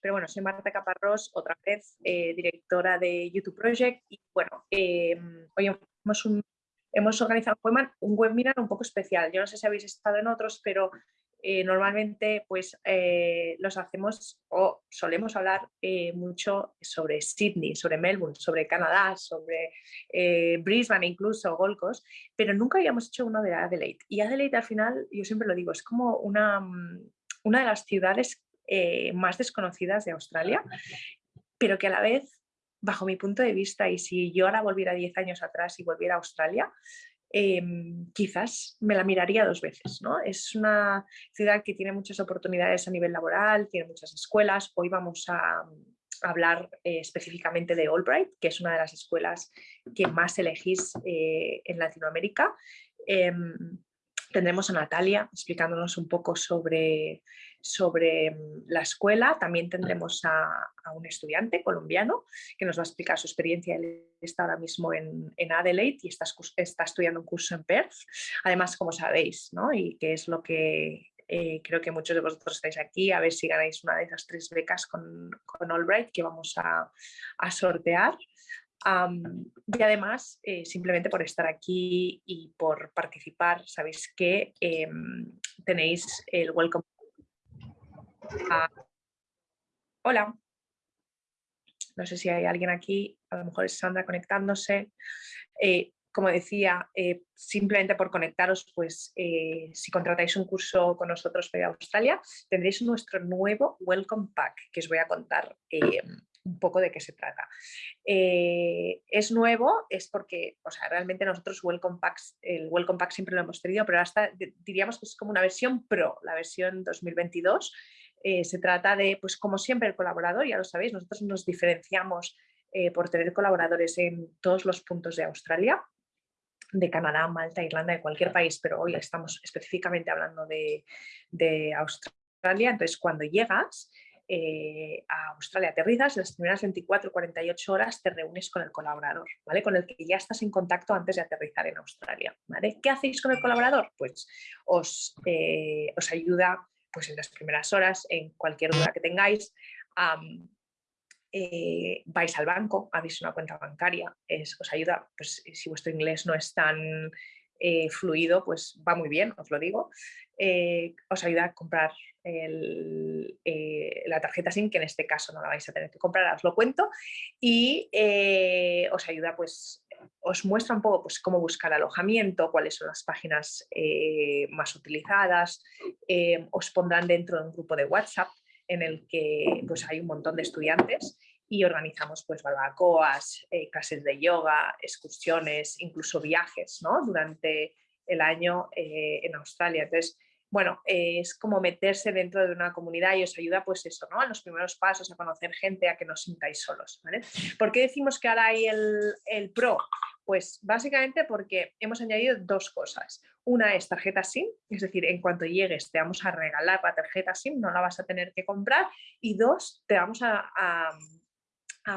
pero bueno, soy Marta Caparrós, otra vez eh, directora de YouTube Project y bueno, em, hoy hemos, hemos organizado un webinar un poco especial. Yo no sé si habéis estado en otros, pero eh, normalmente pues eh, los hacemos o solemos hablar mucho sobre Sydney, sobre Melbourne, sobre Canadá, sobre Brisbane incluso, Gold Coast, pero nunca habíamos hecho uno de Adelaide. Y Adelaide al final, yo siempre lo digo, es como una, mm, una de las ciudades más desconocidas de Australia, pero que a la vez, bajo mi punto de vista, y si yo ahora volviera 10 años atrás y volviera a Australia, Em, quizás me la miraría dos veces. ¿no? Es una ciudad que tiene muchas oportunidades a nivel laboral, tiene muchas escuelas. Hoy vamos a, hablar eh, específicamente de Albright, que es una de las escuelas que más elegís eh, en Latinoamérica. Em, tendremos a Natalia explicándonos un poco sobre, sobre mm, la escuela. También tendremos a, un estudiante colombiano que nos va a explicar su experiencia. Él está ahora mismo en, Adelaide y está, está, estudiando un curso en Perth. Además, como sabéis, ¿no? y que es lo que eh, creo que muchos de vosotros estáis aquí, a ver si ganáis una de esas tres becas con, con Albright que vamos a, a sortear y además, eh, simplemente por estar aquí y por participar, sabéis que em, tenéis el welcome. Hola. No sé si hay alguien aquí, a lo mejor es Sandra conectándose. Eh, como decía, eh, simplemente por conectaros, pues si contratáis un curso con nosotros para Australia, tendréis nuestro nuevo Welcome Pack que os voy a contar un poco de qué se trata. Eh, es nuevo, es porque, o sea, realmente nosotros Welcome Packs, el Welcome Pack siempre lo hemos tenido, pero hasta diríamos que es como una versión Pro, la versión 2022. Eh, se trata de, pues como siempre, el colaborador, ya lo sabéis, nosotros nos diferenciamos eh, por tener colaboradores en todos los puntos de Australia, de Canadá, Malta, Irlanda, de cualquier país, pero hoy estamos específicamente hablando de, de Australia. Entonces, cuando llegas, eh, a Australia aterrizas, en las primeras 24 48 horas te reúnes con el colaborador, ¿vale? Con el que ya estás en contacto antes de aterrizar en Australia, ¿vale? ¿Qué hacéis con el colaborador? Pues os, eh, os ayuda pues en las primeras horas, en cualquier duda que tengáis, eh, vais al banco, habéis una cuenta bancaria, os ayuda, pues si vuestro inglés no es tan fluido, pues va muy bien, os lo digo. os ayuda a comprar eh, la tarjeta SIM, que en este caso no la vais a tener que comprar, os lo cuento, y eh, os ayuda, pues, os muestra un poco pues, cómo buscar alojamiento, cuáles son las páginas eh, más utilizadas, os pondrán dentro de un grupo de WhatsApp en el que pues, hay un montón de estudiantes y organizamos pues barbacoas, clases de yoga, excursiones, incluso viajes ¿no? durante el año en Australia. Entonces, bueno, es como meterse dentro de una comunidad y os ayuda pues eso, ¿no? A los primeros pasos, a conocer gente, a que no os sintáis solos, ¿vale? ¿Por qué decimos que ahora hay el, el Pro? Pues básicamente porque hemos añadido dos cosas. Una es tarjeta SIM, es decir, en cuanto llegues te vamos a regalar la tarjeta SIM, no la vas a tener que comprar. Y dos, te vamos a,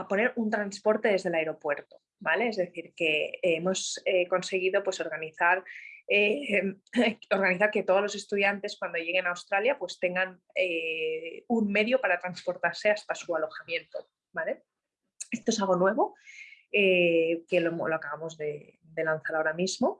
poner un transporte desde el aeropuerto, ¿vale? Es decir, que hemos eh, conseguido pues organizar eh, organizar que todos los estudiantes cuando lleguen a Australia pues tengan eh, un medio para transportarse hasta su alojamiento. ¿vale? Esto es algo nuevo que lo, acabamos de, lanzar ahora mismo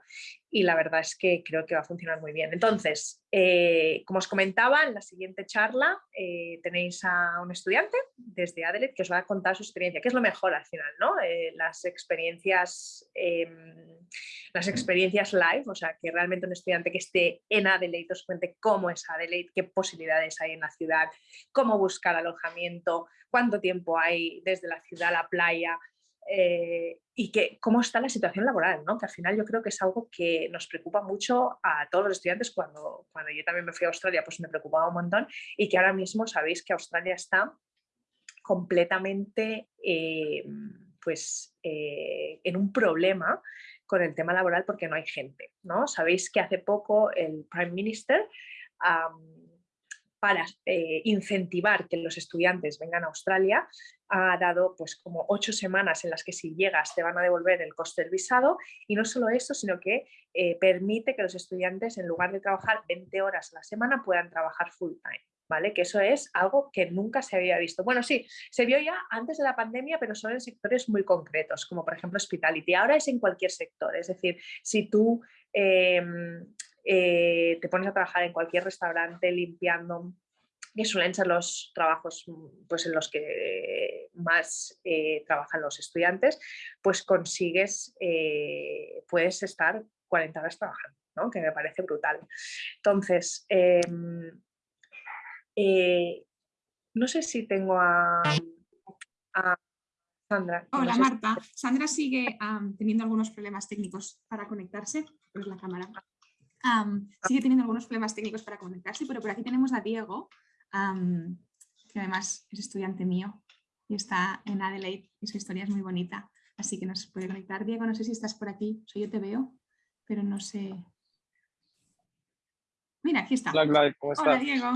y la verdad es que creo que va a funcionar muy bien. Entonces, eh, como os comentaba, en la siguiente charla eh, tenéis a un estudiante desde Adelaide que os va a contar su experiencia, que es lo mejor al final, ¿no? las, experiencias, em, las experiencias live, o sea, que realmente un estudiante que esté en Adelaide os cuente cómo es Adelaide, qué posibilidades hay en la ciudad, cómo buscar alojamiento, cuánto tiempo hay desde la ciudad a la playa, eh, y que cómo está la situación laboral, ¿no? que al final yo creo que es algo que nos preocupa mucho a todos los estudiantes. Cuando, cuando yo también me fui a Australia, pues me preocupaba un montón y que ahora mismo sabéis que Australia está completamente eh, pues, eh, en un problema con el tema laboral porque no hay gente. ¿no? Sabéis que hace poco el Prime Minister para eh, incentivar que los estudiantes vengan a Australia, ha dado pues como ocho semanas en las que si llegas te van a devolver el coste del visado y no solo eso, sino que eh, permite que los estudiantes en lugar de trabajar 20 horas a la semana puedan trabajar full time. ¿vale? Que eso es algo que nunca se había visto. Bueno, sí, se vio ya antes de la pandemia, pero son en sectores muy concretos, como por ejemplo hospitality. Ahora es en cualquier sector, es decir, si tú em, eh, te pones a trabajar en cualquier restaurante limpiando, que suelen ser los trabajos pues, en los que más eh, trabajan los estudiantes, pues consigues, eh, puedes estar 40 horas trabajando, ¿no? que me parece brutal. Entonces, em, no sé si tengo a, Sandra. Hola Marta, Sandra sigue teniendo algunos problemas técnicos para conectarse, pues la cámara. Sigue teniendo algunos problemas técnicos para conectarse, pero por aquí tenemos a Diego, que además es estudiante mío y está en Adelaide y su historia es muy bonita, así que nos puede conectar. Diego, no sé si estás por aquí, soy yo te veo, pero no sé. Mira, aquí está. Hola, ¿cómo estás? Hola Diego.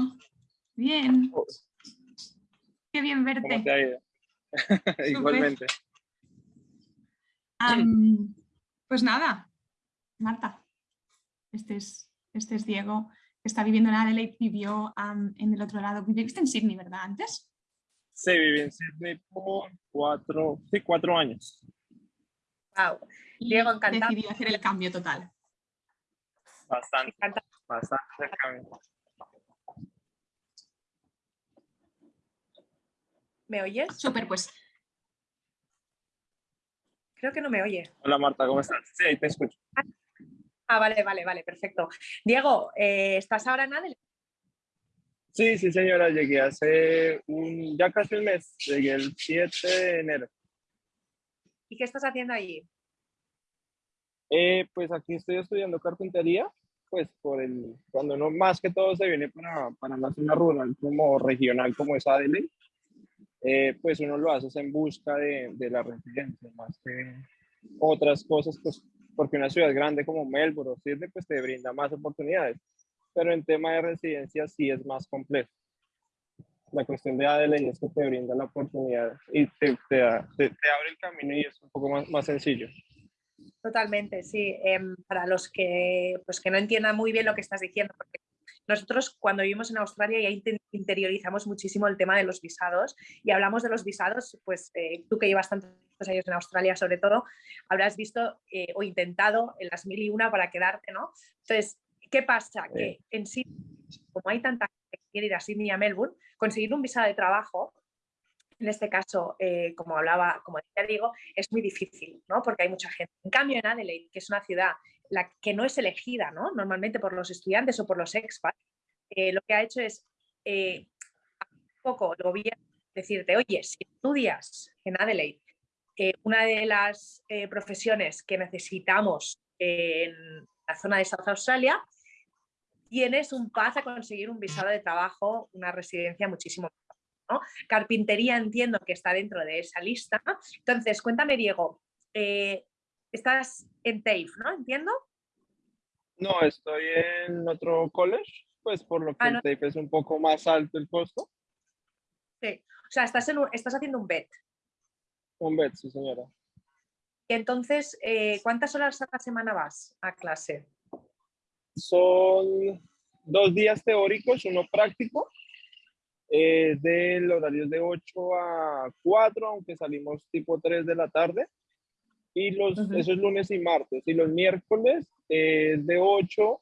Bien. Oh. Qué bien verte. Igualmente. pues nada, Marta, este es, este es Diego está viviendo en Adelaide, vivió en el otro lado. Viviste en Sydney, ¿verdad? Antes. Sí, viví en Sydney por cuatro, sí, cuatro años. Wow. Diego, encantado. Decidí hacer el cambio total. Bastante, bastante el cambio. ¿Me oyes? Súper, pues. Creo que no me oye. Hola Marta, ¿cómo estás? Sí, ahí te escucho. Ah, vale, vale, vale, perfecto. Diego, eh, ¿estás ahora en Adelaide? Sí, sí, señora, llegué hace un, ya casi un mes, llegué el 7 de enero. ¿Y qué estás haciendo allí? Eh, pues aquí estoy estudiando carpintería, pues por el, cuando no, más que todo se viene para, para una zona rural como regional como es Adelaide, eh, pues uno lo hace en busca de, de la residencia, más que otras cosas, pues porque una ciudad grande como Melbourne o Sydney pues te brinda más oportunidades, pero en tema de residencia sí es más complejo. La cuestión de Adelaide es que te brinda la oportunidad y te, te, abre el camino y es un poco más, más sencillo. Totalmente, sí. Em, para los que, pues, que no entiendan muy bien lo que estás diciendo, porque nosotros cuando vivimos en Australia ya interiorizamos muchísimo el tema de los visados y hablamos de los visados, pues eh, tú que llevas tantos años en Australia sobre todo, habrás visto eh, o intentado en las mil y una para quedarte, ¿no? Entonces, ¿qué pasa? Que en sí, como hay tanta gente que quiere ir a Sydney y a Melbourne, conseguir un visado de trabajo en este caso, eh, como hablaba, como decía digo, es muy difícil, ¿no? Porque hay mucha gente. En cambio, en Adelaide, que es una ciudad la que no es elegida, ¿no? Normalmente por los estudiantes o por los expats, eh, lo que ha hecho es eh, un poco el gobierno decirte, oye, si estudias en Adelaide, una de las profesiones que necesitamos en la zona de South Australia, tienes un paz a conseguir un visado de trabajo, una residencia muchísimo Carpintería entiendo que está dentro de esa lista. Entonces, cuéntame, Diego, eh, estás en TAFE, ¿no? ¿Entiendo? No, estoy en otro college, pues por lo que ah, TAFE es un poco más alto el costo. Sí, o sea, estás, estás haciendo un BET. Un BET, sí, señora. Entonces, eh, ¿cuántas horas a la semana vas a clase? Son dos días teóricos, uno práctico es del horario de 8 a 4, aunque salimos tipo 3 de la tarde. Y los, eso es lunes y martes. Y los miércoles es de 8.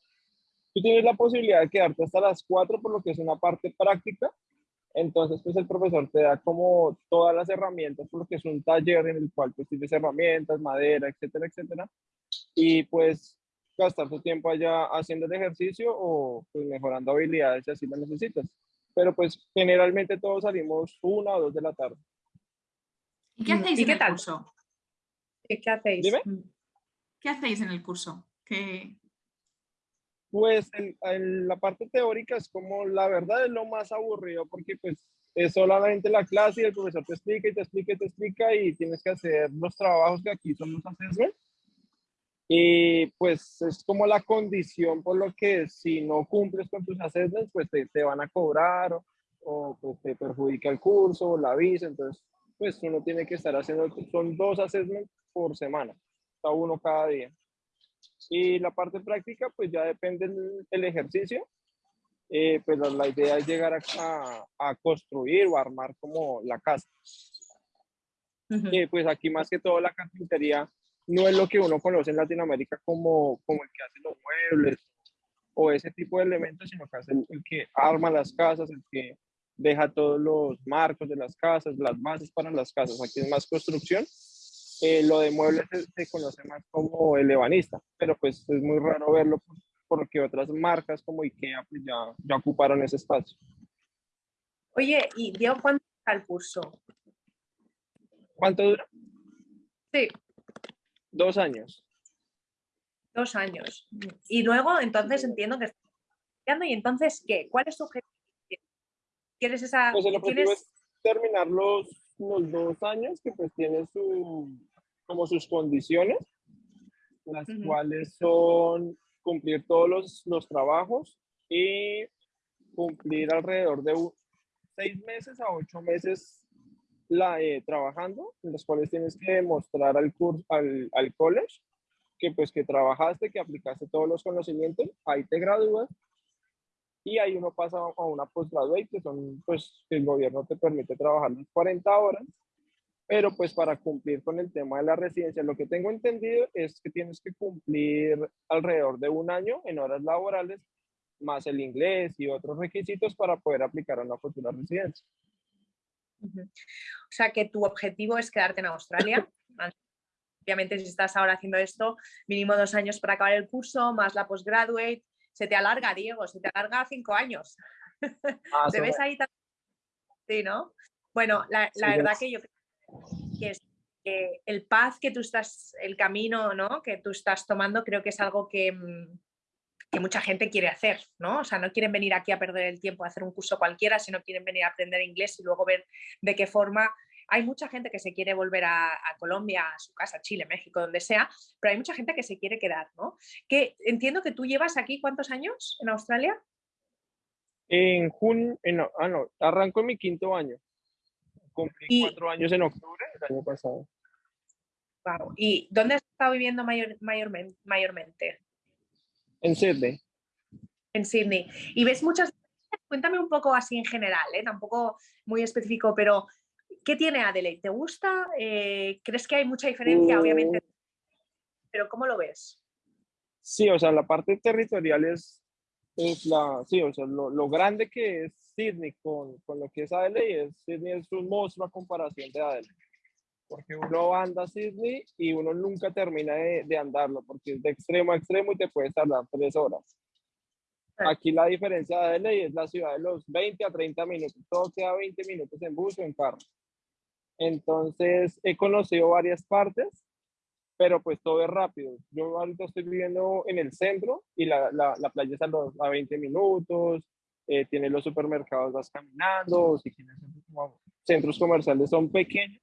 Tú tienes la posibilidad de quedarte hasta las 4, por lo que es una parte práctica. Entonces, pues el profesor te da como todas las herramientas, por lo que es un taller en el cual pues tienes herramientas, madera, etcétera, etcétera. Y pues gastar tu tiempo allá haciendo el ejercicio o pues mejorando habilidades si así lo necesitas pero pues generalmente todos salimos una o dos de la tarde. ¿Y qué hacéis en el curso? ¿Qué hacéis? Mm. ¿Qué hacéis en el curso? ¿Qué... Pues en, la parte teórica es como la verdad es lo más aburrido porque pues es solamente la clase y el profesor te explica y te explica y te explica y tienes que hacer los trabajos que aquí son los assessments y pues es como la condición por lo que si no cumples con tus assessments, pues te, te van a cobrar o, pues te perjudica el curso o la visa. Entonces, pues uno tiene que estar haciendo, son dos assessments por semana, cada uno cada día. Y la parte práctica, pues ya depende del, ejercicio. eh, pero la idea es llegar a, a, construir o armar como la casa. pues aquí más que todo la carpintería no es lo que uno conoce en Latinoamérica como, como el que hace los muebles o ese tipo de elementos, sino que es el, que arma las casas, el que deja todos los marcos de las casas, las bases para las casas. Aquí es más construcción. Eh, lo de muebles se, conoce más como el ebanista, pero pues es muy raro verlo porque otras marcas como IKEA pues ya, ya ocuparon ese espacio. Oye, ¿y Diego cuánto dura el curso? ¿Cuánto dura? Sí. Dos años. Dos años. Y luego, entonces entiendo que estás estudiando y entonces, ¿qué? ¿Cuál es tu objetivo? ¿Quieres esa...? Pues el objetivo es terminar los, los dos años que pues tiene su, como sus condiciones, las cuales son cumplir todos los, los trabajos y cumplir alrededor de seis meses a ocho meses la, eh, trabajando, en los cuales tienes que demostrar al, curso, al, al college que pues que trabajaste, que aplicaste todos los conocimientos, ahí te gradúas y ahí uno pasa a una postgraduate, que son pues que el gobierno te permite trabajar las 40 horas, pero pues para cumplir con el tema de la residencia, lo que tengo entendido es que tienes que cumplir alrededor de un año en horas laborales, más el inglés y otros requisitos para poder aplicar a una futura residencia. O sea que tu objetivo es quedarte en Australia. Obviamente si estás ahora haciendo esto, mínimo dos años para acabar el curso, más la postgraduate, se te alarga, Diego, se te alarga cinco años. Ah, ¿Te ves ahí Sí, ¿no? Bueno, la, verdad que yo creo que es el paz que tú estás, el camino ¿no? que tú estás tomando, creo que es algo que, mm, que mucha gente quiere hacer, ¿no? O sea, no quieren venir aquí a perder el tiempo a hacer un curso cualquiera, sino quieren venir a aprender inglés y luego ver de qué forma hay mucha gente que se quiere volver a, Colombia, a su casa, Chile, México, donde sea, pero hay mucha gente que se quiere quedar, ¿no? Que entiendo que tú llevas aquí cuántos años en Australia? En junio, ah no, arranco en mi quinto año. Cumplí cuatro años en octubre del año pasado. Wow. ¿Y dónde has estado viviendo mayor, mayormente? En Sydney. En Sydney. ¿Y ves muchas Cuéntame un poco así en general, ¿eh? tampoco muy específico, pero ¿Qué tiene Adelaide? ¿Te gusta? Eh, ¿Crees que hay mucha diferencia, obviamente? Mm. Pero ¿cómo lo ves? Sí, o sea, la parte territorial es, es la, sí, o sea, lo, lo grande que es Sydney con, con, lo que es Adelaide, es, Sydney es un monstruo a comparación de Adelaide. Porque uno anda a Sydney y uno nunca termina de, de andarlo, porque es de extremo a extremo y te puede tardar tres horas. Aquí la diferencia de Adelaide es la ciudad de los 20 a 30 minutos, todo queda 20 minutos en bus o en carro. Entonces he conocido varias partes, pero pues todo es rápido. Yo ahorita estoy viviendo en el centro y la, la, la playa está a, 20 minutos, eh, tiene los supermercados, vas caminando, si quieres centros comerciales son pequeños,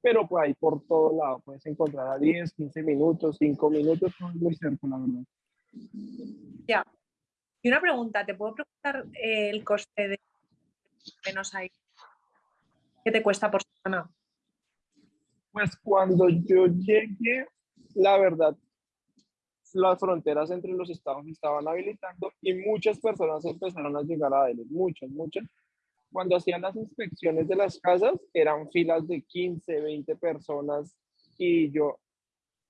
pero pues ahí por todo lado puedes encontrar a 10, 15 minutos, 5 minutos, todo muy cerca, la verdad. Ya. Y una pregunta, ¿te puedo preguntar eh, el coste de menos ahí? ¿Qué te cuesta por semana? Pues cuando yo llegué, la verdad, las fronteras entre los estados estaban habilitando y muchas personas empezaron a llegar a él, muchas, muchas. Cuando hacían las inspecciones de las casas, eran filas de 15, 20 personas y yo,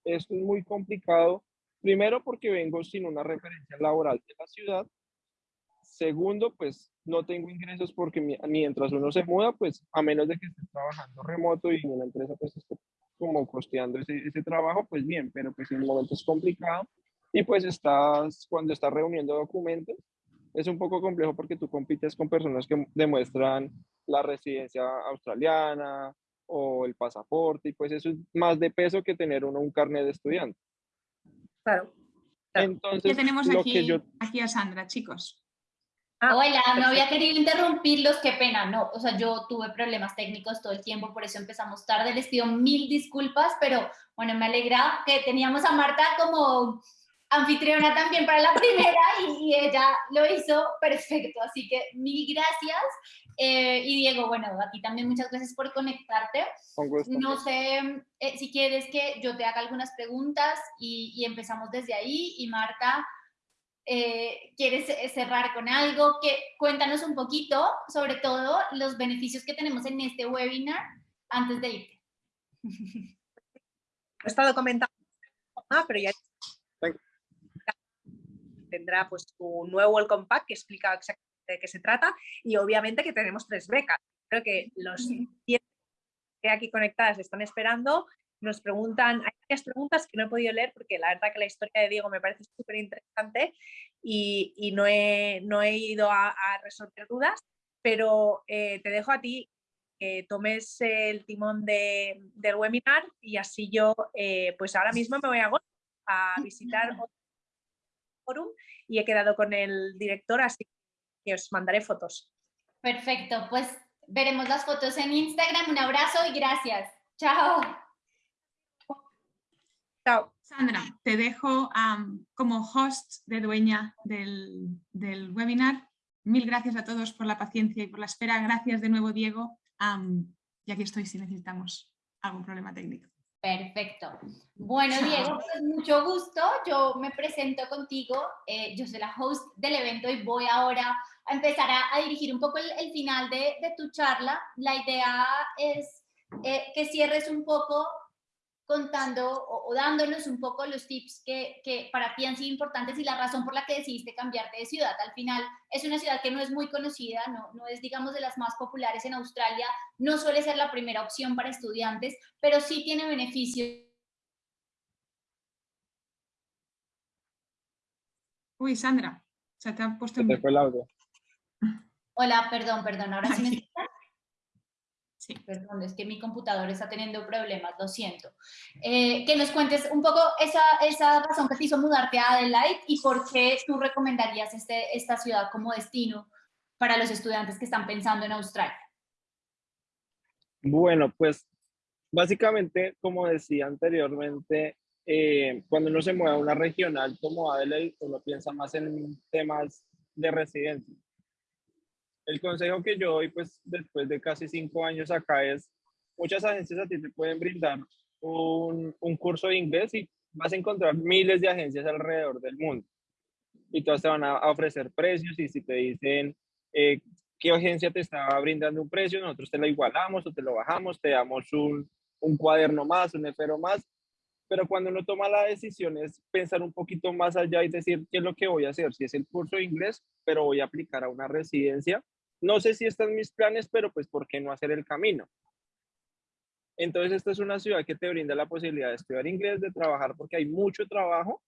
esto es muy complicado, primero porque vengo sin una referencia laboral de la ciudad, segundo, pues no tengo ingresos porque mientras uno se muda, pues a menos de que esté trabajando remoto y una empresa pues esté como costeando ese, ese trabajo, pues bien, pero pues en el momento es complicado y pues estás, cuando estás reuniendo documentos, es un poco complejo porque tú compites con personas que demuestran la residencia australiana o el pasaporte y pues eso es más de peso que tener uno un carnet de estudiante. Claro. Entonces, ya tenemos aquí, aquí a Sandra, chicos. Ah, Hola, no había querido interrumpirlos, qué pena, no, o sea, yo tuve problemas técnicos todo el tiempo, por eso empezamos tarde, les pido mil disculpas, pero bueno, me alegra que teníamos a Marta como anfitriona también para la primera y, ella lo hizo perfecto, así que mil gracias. Eh, y Diego, bueno, a ti también muchas gracias por conectarte. No sé eh, si quieres que yo te haga algunas preguntas y, y empezamos desde ahí y Marta eh, ¿quieres cerrar con algo? Que, cuéntanos un poquito, sobre todo, los beneficios que tenemos en este webinar antes de irte. He estado comentando, pero ya tendrá pues un nuevo Welcome Pack que explica exactamente de qué se trata y obviamente que tenemos tres becas. Creo que los que aquí conectadas están esperando nos preguntan, hay varias preguntas que no he podido leer porque la verdad que la historia de Diego me parece súper interesante y, no, he, no, he, ido a, resolver dudas, pero eh, te dejo a ti que tomes el timón de, del webinar y así yo, eh, pues ahora mismo me voy a, a visitar otro forum y he quedado con el director, así que os mandaré fotos. Perfecto, pues veremos las fotos en Instagram. Un abrazo y gracias. Chao. Sandra, te dejo como host de dueña del, webinar. Mil gracias a todos por la paciencia y por la espera. Gracias de nuevo, Diego. y aquí estoy si necesitamos algún problema técnico. Perfecto. Bueno, Diego, pues mucho gusto. Yo me presento contigo. Eh, yo soy la host del evento y voy ahora a empezar a, dirigir un poco el, final de, tu charla. La idea es eh, que cierres un poco contando o, dándonos un poco los tips que, que, para ti han sido importantes y la razón por la que decidiste cambiarte de ciudad. Al final es una ciudad que no es muy conocida, no, no es digamos de las más populares en Australia, no suele ser la primera opción para estudiantes, pero sí tiene beneficios. Uy, Sandra, se te ha puesto... Se te fue el audio. Hola, perdón, perdón, ahora sí me Sí. Perdón, es que mi computador está teniendo problemas, lo siento. Eh, que nos cuentes un poco esa, esa razón que te hizo mudarte a Adelaide y por qué tú recomendarías este, esta ciudad como destino para los estudiantes que están pensando en Australia. Bueno, pues básicamente, como decía anteriormente, eh, cuando uno se mueve a una regional como Adelaide, uno piensa más en temas de residencia el consejo que yo doy, pues después de casi cinco años acá es, muchas agencias a ti te pueden brindar un, un curso de inglés y vas a encontrar miles de agencias alrededor del mundo. Y todas te van a ofrecer precios y si te dicen eh, qué agencia te está brindando un precio, nosotros te lo igualamos o te lo bajamos, te damos un, un cuaderno más, un efero más. Pero cuando uno toma la decisión es pensar un poquito más allá y decir qué es lo que voy a hacer. Si es el curso de inglés, pero voy a aplicar a una residencia no sé si están mis planes, pero pues ¿por qué no hacer el camino? Entonces esta es una ciudad que te brinda la posibilidad de estudiar inglés, de trabajar, porque hay mucho trabajo.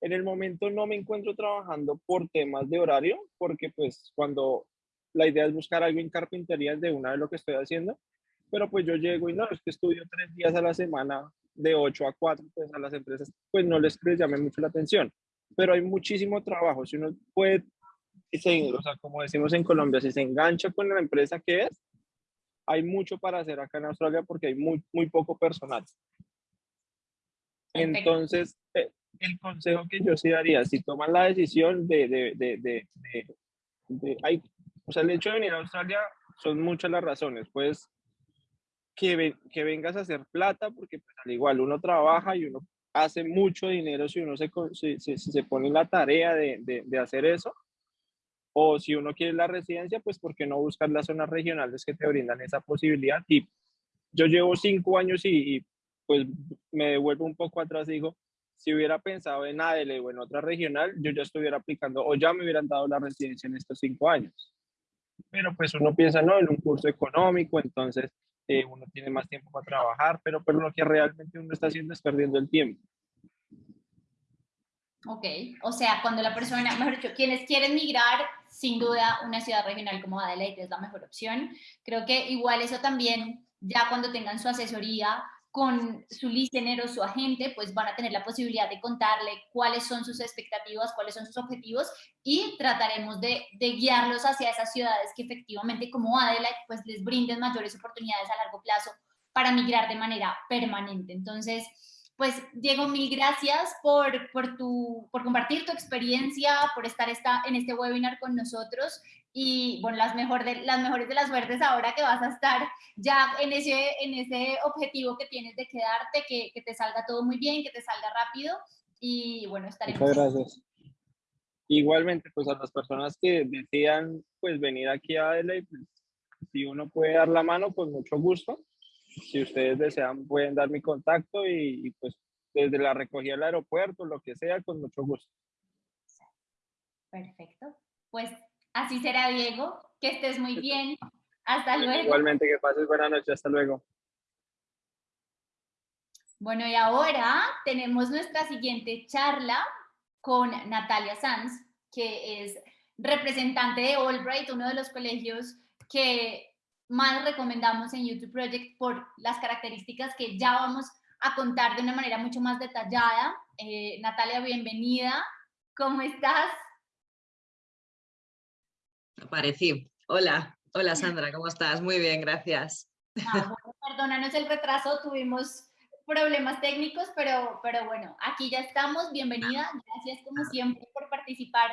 En el momento no me encuentro trabajando por temas de horario, porque pues cuando la idea es buscar algo en carpintería de una de lo que estoy haciendo, pero pues yo llego y no, es que estudio tres días a la semana de 8 a 4, pues a las empresas pues no les, les llame mucho la atención, pero hay muchísimo trabajo, si uno puede se, o sea, como decimos en Colombia, si se engancha con la empresa que es, hay mucho para hacer acá en Australia porque hay muy, muy poco personal. Entonces, eh, el consejo que yo sí daría, si toman la decisión de, de, de, de, hay, o sea, el hecho de venir a Australia son muchas las razones, pues que, que vengas a hacer plata, porque pues, al igual uno trabaja y uno hace mucho dinero si uno se, se, se pone en la tarea de, de, de hacer eso, o si uno quiere la residencia, pues ¿por qué no buscar las zonas regionales que te brindan esa posibilidad? Y yo llevo cinco años y, pues me devuelvo un poco atrás digo, si hubiera pensado en ADL o en otra regional, yo ya estuviera aplicando o ya me hubieran dado la residencia en estos cinco años. Pero pues uno piensa, no, en un curso económico, entonces eh, uno tiene más tiempo para trabajar, pero, pero lo que realmente uno está haciendo es perdiendo el tiempo. Ok, o sea, cuando la persona, mejor dicho, quienes quieren migrar, sin duda una ciudad regional como Adelaide es la mejor opción. Creo que igual eso también, ya cuando tengan su asesoría con su listener o su agente, pues van a tener la posibilidad de contarle cuáles son sus expectativas, cuáles son sus objetivos y trataremos de, de guiarlos hacia esas ciudades que efectivamente como Adelaide, pues les brinden mayores oportunidades a largo plazo para migrar de manera permanente. Entonces, pues Diego, mil gracias por, por, tu, por compartir tu experiencia, por estar esta, en este webinar con nosotros y bueno, las, mejor de, las mejores de las suertes ahora que vas a estar ya en ese, en ese objetivo que tienes de quedarte, que, que te salga todo muy bien, que te salga rápido y bueno, estaremos... Muchas gracias. Igualmente, pues a las personas que decidan pues venir aquí a Adelaide, pues, si uno puede dar la mano, pues mucho gusto. Si ustedes desean, pueden dar mi contacto y, pues desde la recogida del aeropuerto, lo que sea, con mucho gusto. Perfecto. Pues así será, Diego. Que estés muy bien. Hasta luego. Igualmente, que pases buena noche. Hasta luego. Bueno, y ahora tenemos nuestra siguiente charla con Natalia Sanz, que es representante de Albright, uno de los colegios que más recomendamos en YouTube Project por las características que ya vamos a contar de una manera mucho más detallada. Eh, Natalia, bienvenida. ¿Cómo estás? Aparecí. Hola, hola Sandra, ¿cómo estás? Muy bien, gracias. Ah, perdónanos el retraso, tuvimos problemas técnicos, pero, pero bueno, aquí ya estamos. Bienvenida. Gracias como siempre por participar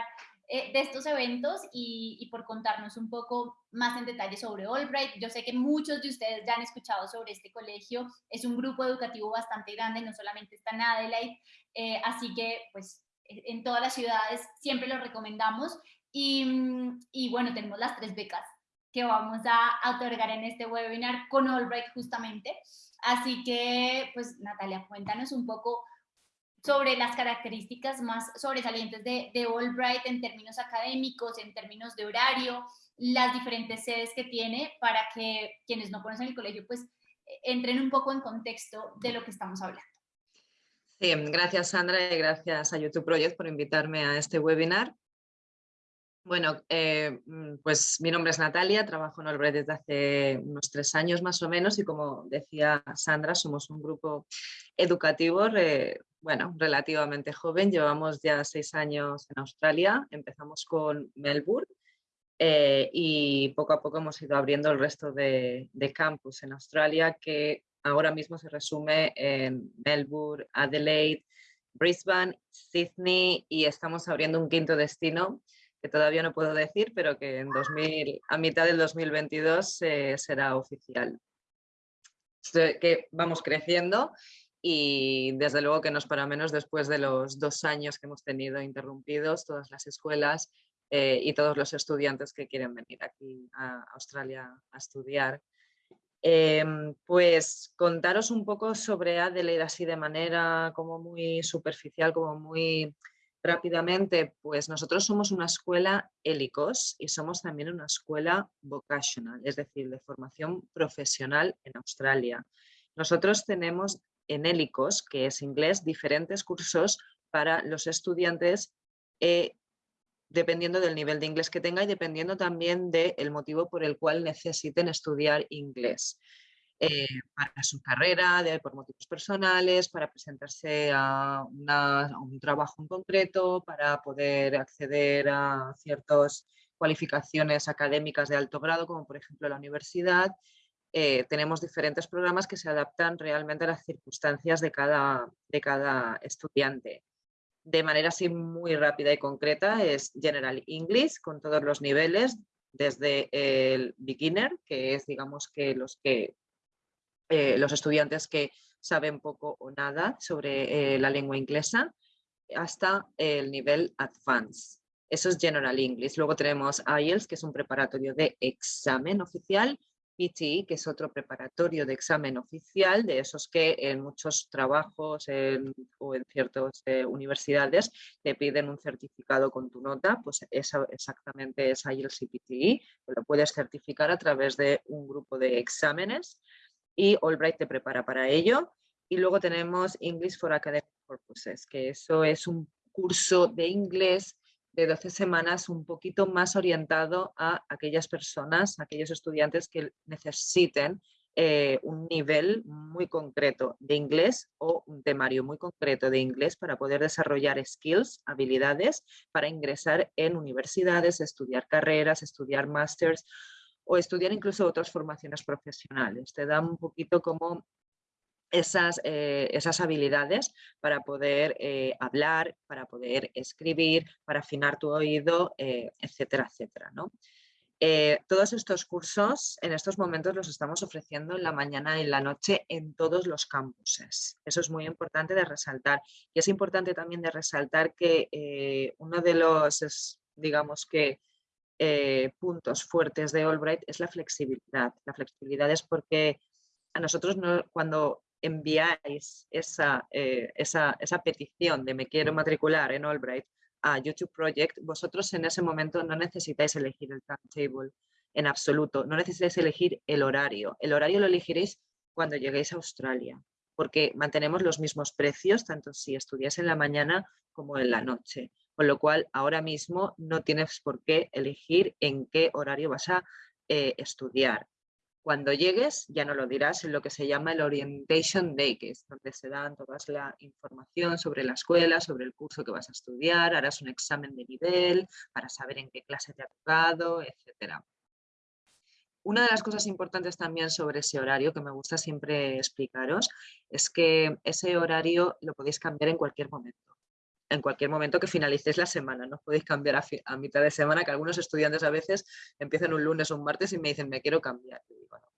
eh, de estos eventos y, por contarnos un poco más en detalle sobre Albright. Yo sé que muchos de ustedes ya han escuchado sobre este colegio. Es un grupo educativo bastante grande, no solamente está en Adelaide, eh, así que pues en todas las ciudades siempre lo recomendamos. Y, y bueno, tenemos las tres becas que vamos a otorgar en este webinar con Albright justamente. Así que, pues Natalia, cuéntanos un poco sobre las características más sobresalientes de, de Albright en términos académicos, en términos de horario, las diferentes sedes que tiene para que quienes no conocen el colegio pues entren un poco en contexto de lo que estamos hablando. Sí, gracias Sandra y gracias a YouTube Project por invitarme a este webinar. Bueno, eh, pues mi nombre es Natalia, trabajo en Olbre desde hace unos tres años más o menos y como decía Sandra, somos un grupo educativo, bueno, relativamente joven, llevamos ya seis años en Australia, empezamos con Melbourne eh, y poco a poco hemos ido abriendo el resto de, campus en Australia que ahora mismo se resume en Melbourne, Adelaide, Brisbane, Sydney y estamos abriendo un quinto destino que todavía no puedo decir, pero que en 2000, a mitad del 2022 eh, será oficial. Que vamos creciendo y desde luego que no es para menos después de los dos años que hemos tenido interrumpidos todas las escuelas eh, y todos los estudiantes que quieren venir aquí a Australia a estudiar. Em, pues contaros un poco sobre Adelaide así de manera como muy superficial, como muy rápidamente, pues nosotros somos una escuela hélicos y somos también una escuela vocational, es decir, de formación profesional en Australia. Nosotros tenemos en hélicos, que es inglés, diferentes cursos para los estudiantes eh, dependiendo del nivel de inglés que tenga y dependiendo también del motivo por el cual necesiten estudiar inglés. Eh, para su carrera, de, por motivos personales, para presentarse a, un trabajo en concreto, para poder acceder a ciertas cualificaciones académicas de alto grado, como por ejemplo la universidad. Eh, tenemos diferentes programas que se adaptan realmente a las circunstancias de cada, de cada estudiante. De manera así muy rápida y concreta es General English con todos los niveles, desde el beginner, que es digamos que los que eh, los estudiantes que saben poco o nada sobre eh, la lengua inglesa hasta el nivel Advanced. Eso es General English. Luego tenemos IELTS, que es un preparatorio de examen oficial, PTE, que es otro preparatorio de examen oficial, de esos que en muchos trabajos o en ciertas eh, universidades te piden un certificado con tu nota, pues eso exactamente es IELTS y PTE, lo puedes certificar a través de un grupo de exámenes y Albright te prepara para ello. Y luego tenemos English for Academic Purposes, que eso es un curso de inglés de 12 semanas un poquito más orientado a aquellas personas, aquellos estudiantes que necesiten eh, un nivel muy concreto de inglés o un temario muy concreto de inglés para poder desarrollar skills, habilidades para ingresar en universidades, estudiar carreras, estudiar másters o estudiar incluso otras formaciones profesionales. Te dan un poquito como esas, eh, esas habilidades para poder eh, hablar, para poder escribir, para afinar tu oído, eh, etcétera, etcétera. ¿no? Eh, todos estos cursos en estos momentos los estamos ofreciendo en la mañana y en la noche en todos los campuses. Eso es muy importante de resaltar. Y es importante también de resaltar que uno de los, digamos que, puntos fuertes de Albright es la flexibilidad. La flexibilidad es porque a nosotros cuando enviáis esa, esa, esa petición de me quiero matricular en Albright, a YouTube Project, vosotros en ese momento no necesitáis elegir el timetable en absoluto, no necesitáis elegir el horario. El horario lo elegiréis cuando lleguéis a Australia, porque mantenemos los mismos precios, tanto si estudias en la mañana como en la noche. Con lo cual, ahora mismo no tienes por qué elegir en qué horario vas a eh, estudiar. Cuando llegues ya no lo dirás en lo que se llama el Orientation Day, que es donde se dan toda la información sobre la escuela, sobre el curso que vas a estudiar, harás un examen de nivel para saber en qué clase te ha tocado, etc. Una de las cosas importantes también sobre ese horario que me gusta siempre explicaros es que ese horario lo podéis cambiar en cualquier momento en cualquier momento que finalicéis la semana. No podéis cambiar a, mitad de semana, que algunos estudiantes a veces empiezan un lunes o un martes y me dicen, me quiero cambiar.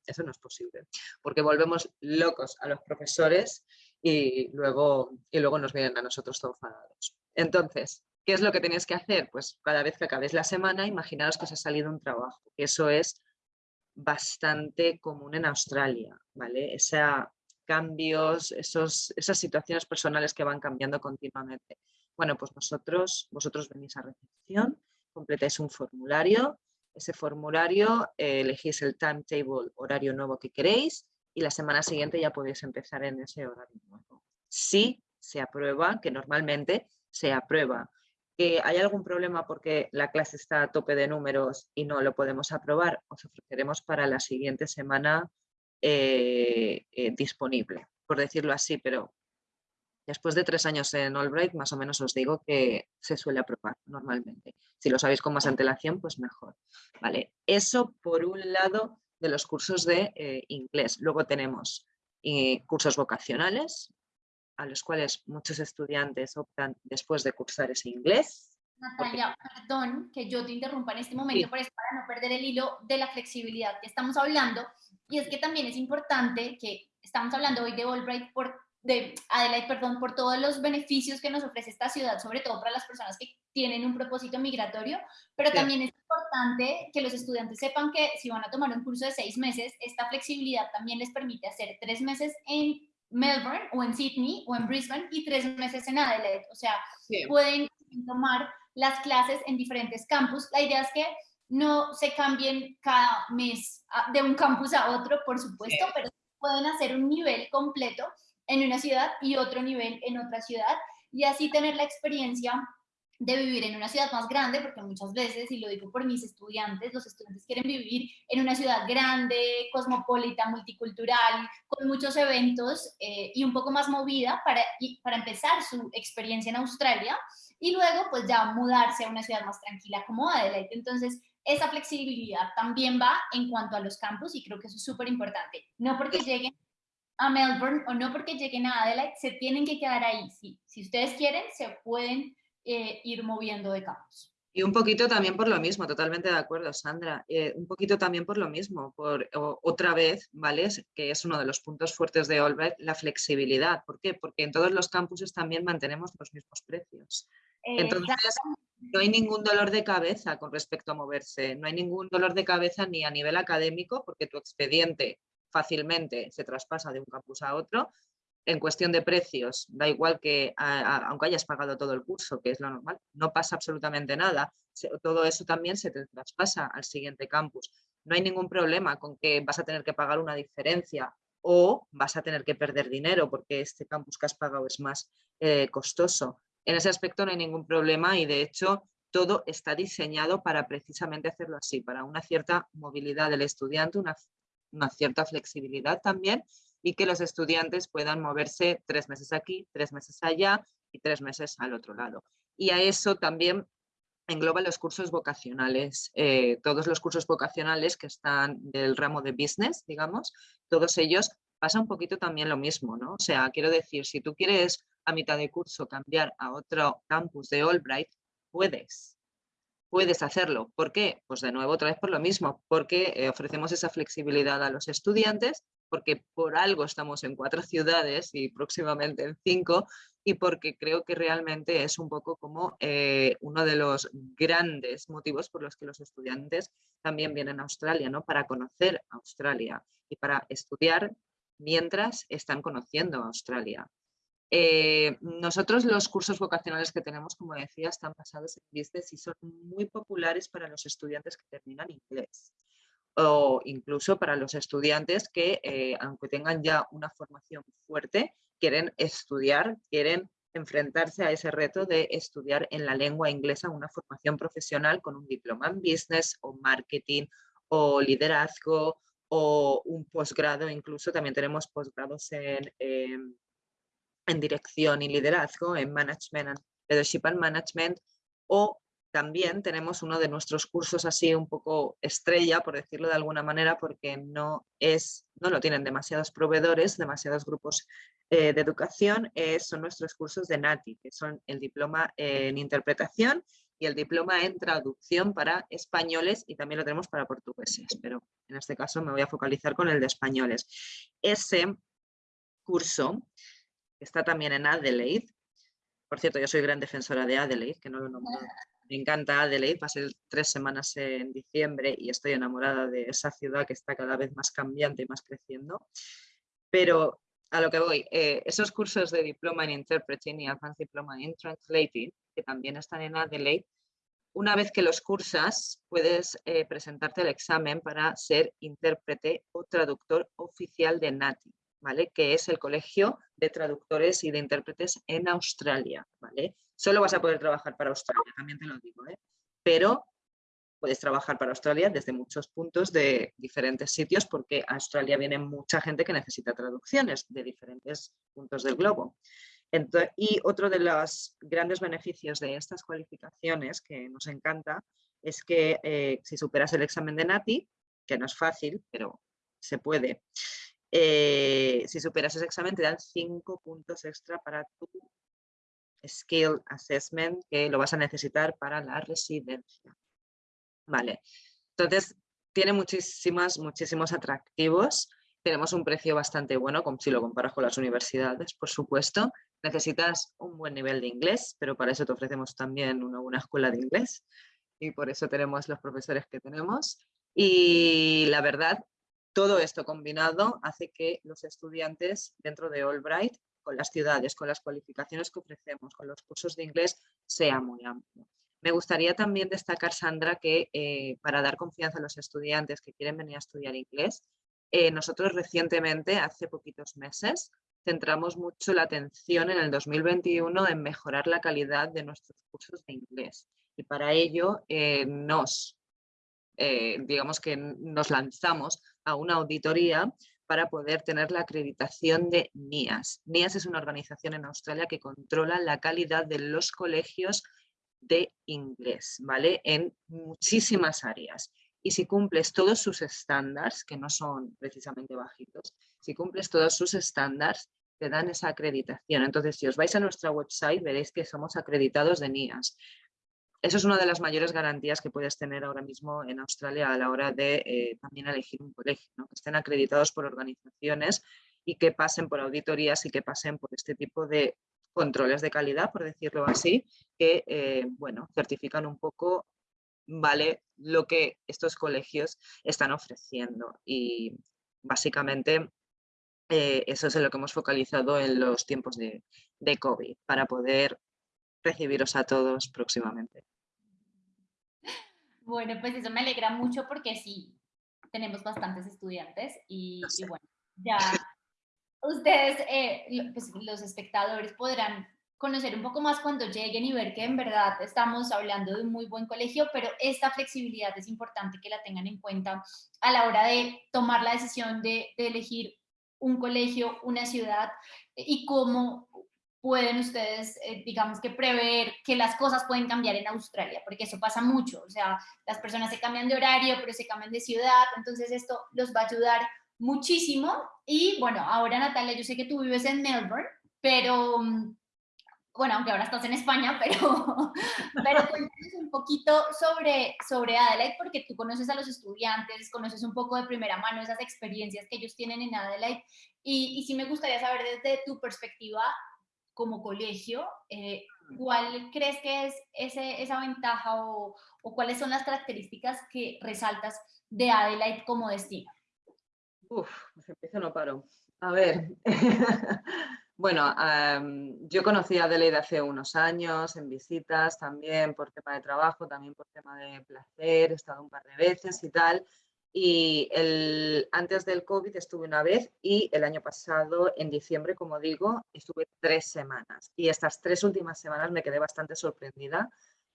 Eso no es posible, porque volvemos locos a los profesores y luego, y luego nos vienen a nosotros todos enfadados. Entonces, ¿qué es lo que tenéis que hacer? Pues cada vez que acabéis la semana, imaginaros que os ha salido un trabajo. Eso es bastante común en Australia, ¿vale? Esa, cambios, esos, esas situaciones personales que van cambiando continuamente. Bueno, pues vosotros, vosotros venís a recepción, completáis un formulario, ese formulario eh, elegís el timetable, horario nuevo que queréis y la semana siguiente ya podéis empezar en ese horario nuevo. Si se aprueba, que normalmente se aprueba. ¿Que ¿Hay algún problema porque la clase está a tope de números y no lo podemos aprobar? Os ofreceremos para la siguiente semana eh, eh, disponible, por decirlo así, pero después de tres años en Albright, más o menos os digo que se suele aprobar normalmente. Si lo sabéis con más antelación, pues mejor. Vale, eso por un lado de los cursos de eh, inglés. Luego tenemos cursos vocacionales, a los cuales muchos estudiantes optan después de cursar ese inglés. Natalia, perdón que yo te interrumpa en este momento, pero es para no perder el hilo de la flexibilidad que estamos hablando. Y es que también es importante que estamos hablando hoy de Albright por de Adelaide, perdón, por todos los beneficios que nos ofrece esta ciudad, sobre todo para las personas que tienen un propósito migratorio, pero también es importante que los estudiantes sepan que si van a tomar un curso de seis meses, esta flexibilidad también les permite hacer tres meses en Melbourne o en Sydney o en Brisbane y tres meses en Adelaide. O sea, pueden tomar las clases en diferentes campus. La idea es que no se cambien cada mes de un campus a otro, por supuesto, pero pueden hacer un nivel completo en una ciudad y otro nivel en otra ciudad y así tener la experiencia de vivir en una ciudad más grande, porque muchas veces, y lo digo por mis estudiantes, los estudiantes quieren vivir en una ciudad grande, cosmopolita, multicultural, con muchos eventos eh, y un poco más movida para, para empezar su experiencia en Australia y luego pues ya mudarse a una ciudad más tranquila como Adelaide. Entonces, esa flexibilidad también va en cuanto a los campus y creo que eso es súper importante. No porque lleguen a Melbourne o no porque lleguen a Adelaide, se tienen que quedar ahí. Sí, si ustedes quieren, se pueden eh, ir moviendo de campus. Y un poquito también por lo mismo, totalmente de acuerdo, Sandra. Eh, un poquito también por lo mismo, por otra vez, ¿vale? Que es uno de los puntos fuertes de Albright, la flexibilidad. ¿Por qué? Porque en todos los campuses también mantenemos los mismos precios. Entonces, no hay ningún dolor de cabeza con respecto a moverse, no hay ningún dolor de cabeza ni a nivel académico porque tu expediente fácilmente se traspasa de un campus a otro. En cuestión de precios, da igual que aunque hayas pagado todo el curso, que es lo normal, no pasa absolutamente nada. todo eso también se te traspasa al siguiente campus. No hay ningún problema con que vas a tener que pagar una diferencia o vas a tener que perder dinero porque este campus que has pagado es más eh, costoso. En ese aspecto no hay ningún problema y de hecho todo está diseñado para precisamente hacerlo así, para una cierta movilidad del estudiante, una, cierta flexibilidad también y que los estudiantes puedan moverse tres meses aquí, tres meses allá y tres meses al otro lado. Y a eso también engloba los cursos vocacionales, eh, todos los cursos vocacionales que están del ramo de business, digamos, todos ellos pasa un poquito también lo mismo, ¿no? O sea, quiero decir, si tú quieres a mitad de curso cambiar a otro campus de Albright, puedes. puedes hacerlo. ¿Por qué? Pues de nuevo, otra vez por lo mismo, porque eh, ofrecemos esa flexibilidad a los estudiantes, porque por algo estamos en cuatro ciudades y próximamente en cinco, y porque creo que realmente es un poco como eh, uno de los grandes motivos por los que los estudiantes también vienen a Australia, ¿no? Para conocer Australia y para estudiar mientras están conociendo Australia. Eh, nosotros los cursos vocacionales que tenemos, como decía, están basados en business y son muy populares para los estudiantes que terminan inglés o incluso para los estudiantes que, eh, aunque tengan ya una formación fuerte, quieren estudiar, quieren enfrentarse a ese reto de estudiar en la lengua inglesa una formación profesional con un diploma en business o marketing o liderazgo o un posgrado, incluso también tenemos posgrados en, em, en dirección y liderazgo, en Management and Leadership and Management, o también tenemos uno de nuestros cursos así un poco estrella, por decirlo de alguna manera, porque no, es, no lo tienen demasiados proveedores, demasiados grupos eh, de educación, eh, son nuestros cursos de NATI, que son el diploma en interpretación y el diploma en traducción para españoles y también lo tenemos para portugueses, pero en este caso me voy a focalizar con el de españoles. Ese curso está también en Adelaide. Por cierto, yo soy gran defensora de Adelaide, que no lo nombro. Me encanta Adelaide, pasé tres semanas en diciembre y estoy enamorada de esa ciudad que está cada vez más cambiante y más creciendo. Pero a lo que voy, eh, esos cursos de diploma en Interpreting y Advanced Diploma in Translating, que también están en Adelaide, una vez que los cursas, puedes eh, presentarte al examen para ser intérprete o traductor oficial de NATI. ¿vale? que es el Colegio de Traductores y de Intérpretes en Australia. ¿vale? Solo vas a poder trabajar para Australia, también te lo digo, ¿eh? pero puedes trabajar para Australia desde muchos puntos de diferentes sitios porque a Australia viene mucha gente que necesita traducciones de diferentes puntos del globo. Y otro de los grandes beneficios de estas cualificaciones que nos encanta es que eh, si superas el examen de NATI, que no es fácil, pero se puede, eh, si superas ese examen te dan cinco puntos extra para tu Skill Assessment que lo vas a necesitar para la residencia. Vale, entonces tiene muchísimas, muchísimos atractivos. Tenemos un precio bastante bueno, si lo comparas con las universidades, por supuesto. Necesitas un buen nivel de inglés, pero para eso te ofrecemos también una buena escuela de inglés y por eso tenemos los profesores que tenemos. Y la verdad todo esto combinado hace que los estudiantes dentro de Albright, con las ciudades, con las cualificaciones que ofrecemos, con los cursos de inglés, sea muy amplio. Me gustaría también destacar, Sandra, que eh, para dar confianza a los estudiantes que quieren venir a estudiar inglés, eh, nosotros recientemente, hace poquitos meses, centramos mucho la atención en el 2021 en mejorar la calidad de nuestros cursos de inglés. Y para ello eh, nos eh, digamos que nos lanzamos a una auditoría para poder tener la acreditación de NIAS. NIAS es una organización en Australia que controla la calidad de los colegios de inglés, ¿vale? En muchísimas áreas. Y si cumples todos sus estándares, que no son precisamente bajitos, si cumples todos sus estándares, te dan esa acreditación. Entonces, si os vais a nuestra website, veréis que somos acreditados de NIAS eso es una de las mayores garantías que puedes tener ahora mismo en Australia a la hora de eh, también elegir un colegio, que estén acreditados por organizaciones y que pasen por auditorías y que pasen por este tipo de controles de calidad, por decirlo así, que eh, bueno, certifican un poco vale lo que estos colegios están ofreciendo. Y básicamente eh, eso es en lo que hemos focalizado en los tiempos de, de COVID para poder recibiros a todos próximamente. Bueno, pues eso me alegra mucho porque sí, tenemos bastantes estudiantes y, bueno, ya ustedes, eh, pues los espectadores podrán conocer un poco más cuando lleguen y ver que en verdad estamos hablando de un muy buen colegio, pero esta flexibilidad es importante que la tengan en cuenta a la hora de tomar la decisión de, de elegir un colegio, una ciudad y cómo pueden ustedes, eh, digamos que prever que las cosas pueden cambiar en Australia, porque eso pasa mucho, o sea, las personas se cambian de horario, pero se cambian de ciudad, entonces esto los va a ayudar muchísimo. Y bueno, ahora Natalia, yo sé que tú vives en Melbourne, pero mm, bueno, aunque ahora estás en España, pero, pero cuéntanos un poquito sobre, sobre Adelaide, porque tú conoces a los estudiantes, conoces un poco de primera mano esas experiencias que ellos tienen en Adelaide, y, y sí me gustaría saber desde tu perspectiva como colegio, eh, ¿cuál crees que es ese, esa ventaja o, o, cuáles son las características que resaltas de Adelaide como destino? Uf, pues empiezo no paro. A ver, bueno, um, yo conocí a Adelaide hace unos años en visitas también por tema de trabajo, también por tema de placer, he estado un par de veces y tal. Y el, antes del COVID estuve una vez y el año pasado, en diciembre, como digo, estuve tres semanas. Y estas tres últimas semanas me quedé bastante sorprendida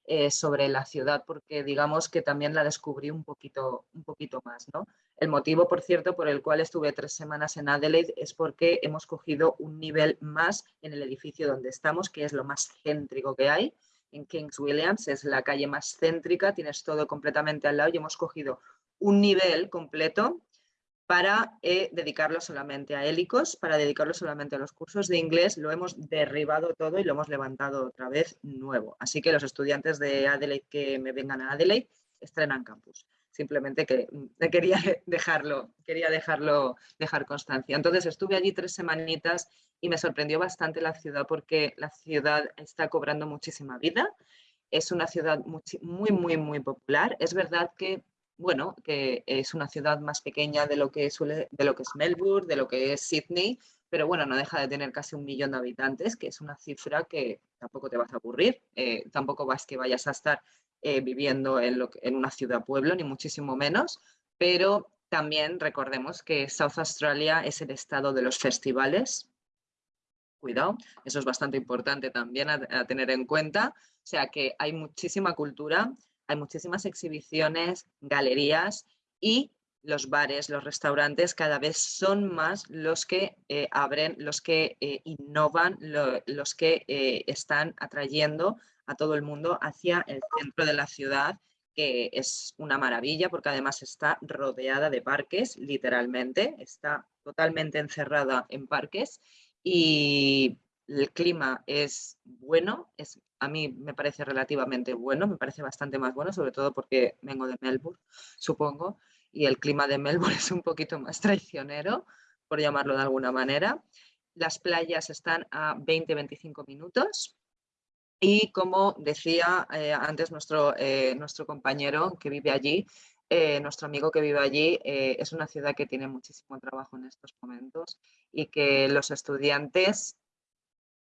eh, sobre la ciudad porque digamos que también la descubrí un poquito, un poquito más. ¿no? El motivo, por cierto, por el cual estuve tres semanas en Adelaide es porque hemos cogido un nivel más en el edificio donde estamos, que es lo más céntrico que hay. En Kings Williams es la calle más céntrica, tienes todo completamente al lado y hemos cogido un nivel completo para eh, dedicarlo solamente a hélicos, para dedicarlo solamente a los cursos de inglés, lo hemos derribado todo y lo hemos levantado otra vez nuevo. Así que los estudiantes de Adelaide que me vengan a Adelaide estrenan campus. Simplemente que mm, quería dejarlo, quería dejarlo, dejar constancia. Entonces estuve allí tres semanitas y me sorprendió bastante la ciudad porque la ciudad está cobrando muchísima vida. Es una ciudad muy, muy, muy popular. Es verdad que bueno, que es una ciudad más pequeña de lo que suele, de lo que es Melbourne, de lo que es Sydney, pero bueno, no deja de tener casi un millón de habitantes, que es una cifra que tampoco te vas a aburrir, eh, tampoco vas que vayas a estar eh, viviendo en, en una ciudad-pueblo, ni muchísimo menos, pero también recordemos que South Australia es el estado de los festivales, cuidado, eso es bastante importante también a tener en cuenta, o sea que hay muchísima cultura, hay muchísimas exhibiciones, galerías y los bares, los restaurantes cada vez son más los que eh, abren, los que eh, innovan, los que eh, están atrayendo a todo el mundo hacia el centro de la ciudad, que es una maravilla porque además está rodeada de parques, literalmente, está totalmente encerrada en parques y el clima es bueno, es, a mí me parece relativamente bueno, me parece bastante más bueno, sobre todo porque vengo de Melbourne, supongo, y el clima de Melbourne es un poquito más traicionero, por llamarlo de alguna manera. Las playas están a 20-25 minutos y como decía eh, antes nuestro, eh, nuestro compañero que vive allí, eh, nuestro amigo que vive allí, es una ciudad que tiene muchísimo trabajo en estos momentos y que los estudiantes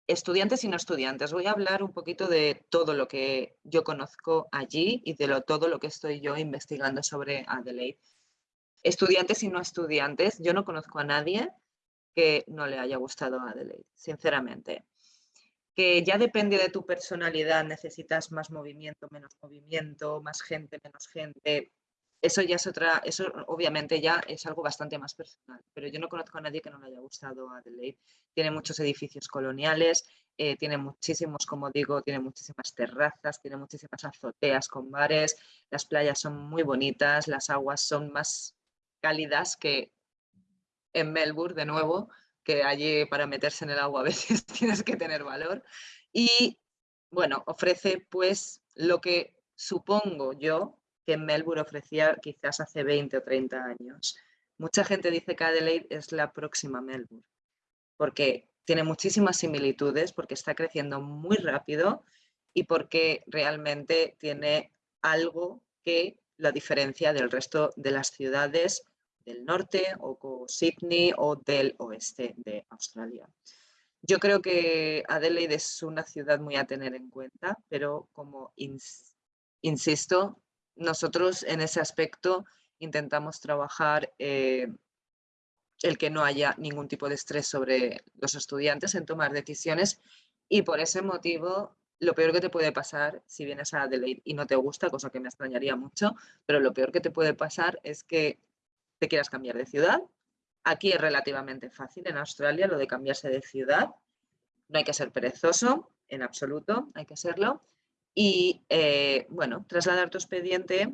estudiantes y no estudiantes. Voy a hablar un poquito de todo lo que yo conozco allí y de lo, todo lo que estoy yo investigando sobre Adelaide. Estudiantes y no estudiantes, yo no conozco a nadie que no le haya gustado Adelaide, sinceramente. Que ya depende de tu personalidad, necesitas más movimiento, menos movimiento, más gente, menos gente, eso ya es otra, eso obviamente ya es algo bastante más personal, pero yo no conozco a nadie que no le haya gustado Adelaide. Tiene muchos edificios coloniales, eh, tiene muchísimos, como digo, tiene muchísimas terrazas, tiene muchísimas azoteas con bares, las playas son muy bonitas, las aguas son más cálidas que en Melbourne, de nuevo, que allí para meterse en el agua a veces tienes que tener valor. Y bueno, ofrece pues lo que supongo yo que Melbourne ofrecía quizás hace 20 o 30 años. Mucha gente dice que Adelaide es la próxima Melbourne, porque tiene muchísimas similitudes, porque está creciendo muy rápido y porque realmente tiene algo que la diferencia del resto de las ciudades del norte o Sydney o del oeste de Australia. Yo creo que Adelaide es una ciudad muy a tener en cuenta, pero como insisto, nosotros en ese aspecto intentamos trabajar eh, el que no haya ningún tipo de estrés sobre los estudiantes en tomar decisiones y por ese motivo lo peor que te puede pasar si vienes a Adelaide y no te gusta, cosa que me extrañaría mucho, pero lo peor que te puede pasar es que te quieras cambiar de ciudad. Aquí es relativamente fácil en Australia lo de cambiarse de ciudad. No hay que ser perezoso, en absoluto, hay que serlo y, eh, bueno, trasladar tu expediente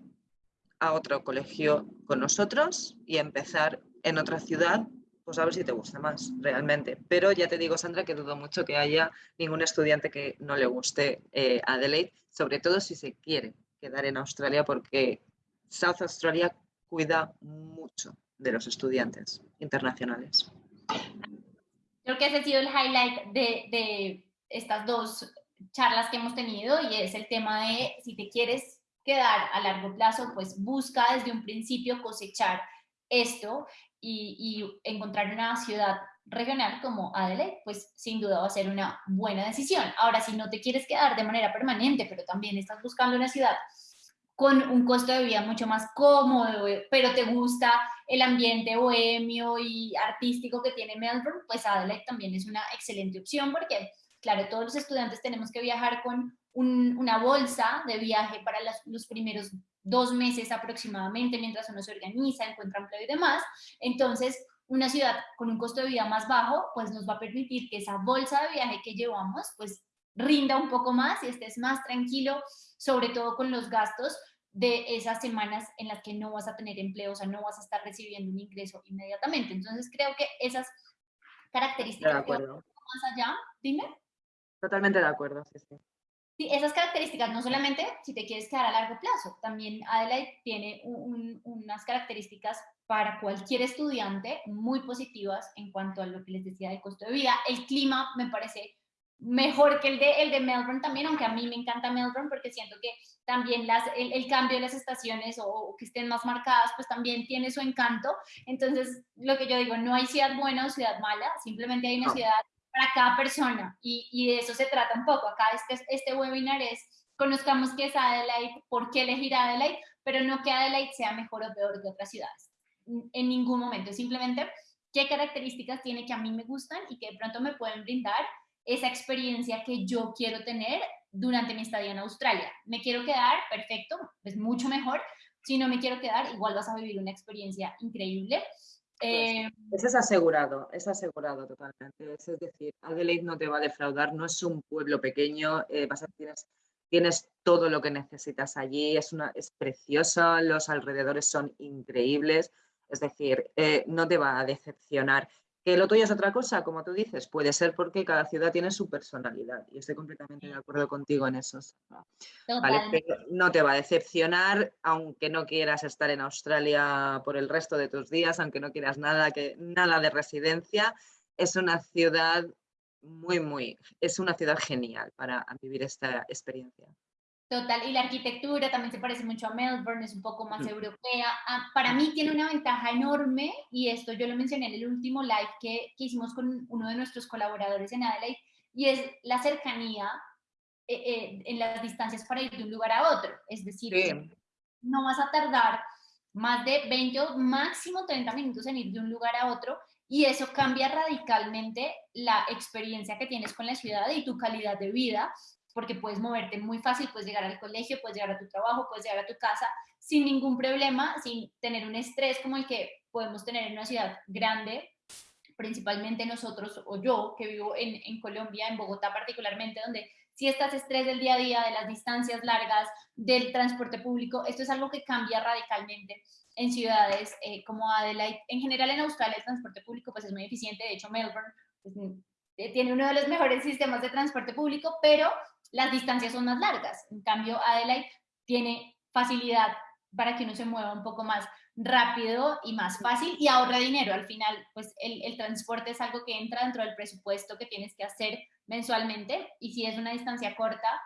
a otro colegio con nosotros y empezar en otra ciudad pues a ver si te gusta más realmente. Pero ya te digo, Sandra, que dudo mucho que haya ningún estudiante que no le guste eh, Adelaide, sobre todo si se quiere quedar en Australia, porque South Australia cuida mucho de los estudiantes internacionales. Creo que ese ha sido el highlight de, de estas dos charlas que hemos tenido y es el tema de si te quieres quedar a largo plazo, pues busca desde un principio cosechar esto y, encontrar una ciudad regional como Adelaide, pues sin duda va a ser una buena decisión. Ahora, si no te quieres quedar de manera permanente, pero también estás buscando una ciudad con un costo de vida mucho más cómodo, pero te gusta el ambiente bohemio y artístico que tiene Melbourne, pues Adelaide también es una excelente opción porque, claro, todos los estudiantes tenemos que viajar con una bolsa de viaje para los primeros dos meses aproximadamente mientras uno se organiza, encuentra empleo y demás. Entonces, una ciudad con un costo de vida más bajo, pues nos va a permitir que esa bolsa de viaje que llevamos, pues rinda un poco más y estés más tranquilo, sobre todo con los gastos de esas semanas en las que no vas a tener empleo, o sea, no vas a estar recibiendo un ingreso inmediatamente. Entonces, creo que esas características... De acuerdo. Más allá, dime. Totalmente de acuerdo, sí, sí. Sí, esas características, no solamente si te quieres quedar a largo plazo, también Adelaide tiene unas características para cualquier estudiante muy positivas en cuanto a lo que les decía del costo de vida. El clima me parece mejor que el de, el de Melbourne también, aunque a mí me encanta Melbourne porque siento que también las, el, cambio de las estaciones o, que estén más marcadas, pues también tiene su encanto. Entonces, lo que yo digo, no hay ciudad buena o ciudad mala, simplemente hay una ciudad para cada persona y, y, de eso se trata un poco. Acá este, este webinar es conozcamos qué es Adelaide, por qué elegir Adelaide, pero no que Adelaide sea mejor o peor que otras ciudades. En ningún momento, simplemente qué características tiene que a mí me gustan y que de pronto me pueden brindar esa experiencia que yo quiero tener durante mi estadía en Australia. Me quiero quedar, perfecto, es mucho mejor. Si no me quiero quedar, igual vas a vivir una experiencia increíble. Eh, eso es asegurado, es asegurado totalmente. Es decir, Adelaide no te va a defraudar, no es un pueblo pequeño, eh, vas a, tienes, tienes todo lo que necesitas allí, es, una, es preciosa, los alrededores son increíbles, es decir, eh, no te va a decepcionar. Que lo tuyo es otra cosa, como tú dices, puede ser porque cada ciudad tiene su personalidad y estoy completamente de acuerdo contigo en eso. no te va a decepcionar, aunque no quieras estar en Australia por el resto de tus días, aunque no quieras nada, que, nada de residencia. Es una ciudad muy, muy, es una ciudad genial para vivir esta experiencia. Total, y la arquitectura también se parece mucho a Melbourne, es un poco más europea. Ah, para mí tiene una ventaja enorme, y esto yo lo mencioné en el último live que, que hicimos con uno de nuestros colaboradores en Adelaide, y es la cercanía eh, eh, en las distancias para ir de un lugar a otro. Es decir, no vas a tardar más de 20 o máximo 30 minutos en ir de un lugar a otro, y eso cambia radicalmente la experiencia que tienes con la ciudad y tu calidad de vida porque puedes moverte muy fácil, puedes llegar al colegio, puedes llegar a tu trabajo, puedes llegar a tu casa sin ningún problema, sin tener un estrés como el que podemos tener en una ciudad grande, principalmente nosotros o yo que vivo en, en Colombia, en Bogotá particularmente, donde si estás estrés del día a día, de las distancias largas, del transporte público, esto es algo que cambia radicalmente en ciudades eh, como Adelaide. En general en Australia el transporte público pues es muy eficiente, de hecho Melbourne pues, eh, tiene uno de los mejores sistemas de transporte público, pero las distancias son más largas. En cambio, Adelaide tiene facilidad para que uno se mueva un poco más rápido y más fácil y ahorra dinero. Al final, pues el, el, transporte es algo que entra dentro del presupuesto que tienes que hacer mensualmente y si es una distancia corta,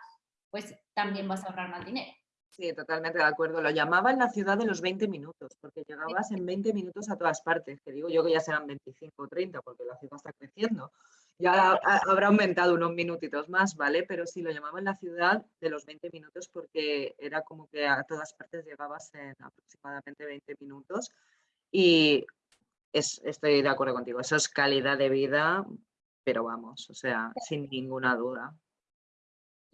pues también vas a ahorrar más dinero. Sí, totalmente de acuerdo. Lo llamaban la ciudad de los 20 minutos, porque llegabas en 20 minutos a todas partes, que digo yo que ya serán 25 o 30, porque la ciudad está creciendo ya habrá aumentado unos minutitos más, ¿vale? Pero sí, lo llamaban la ciudad de los 20 minutos porque era como que a todas partes llegabas en aproximadamente 20 minutos y estoy de acuerdo contigo, eso es calidad de vida, pero vamos, o sea, sin ninguna duda.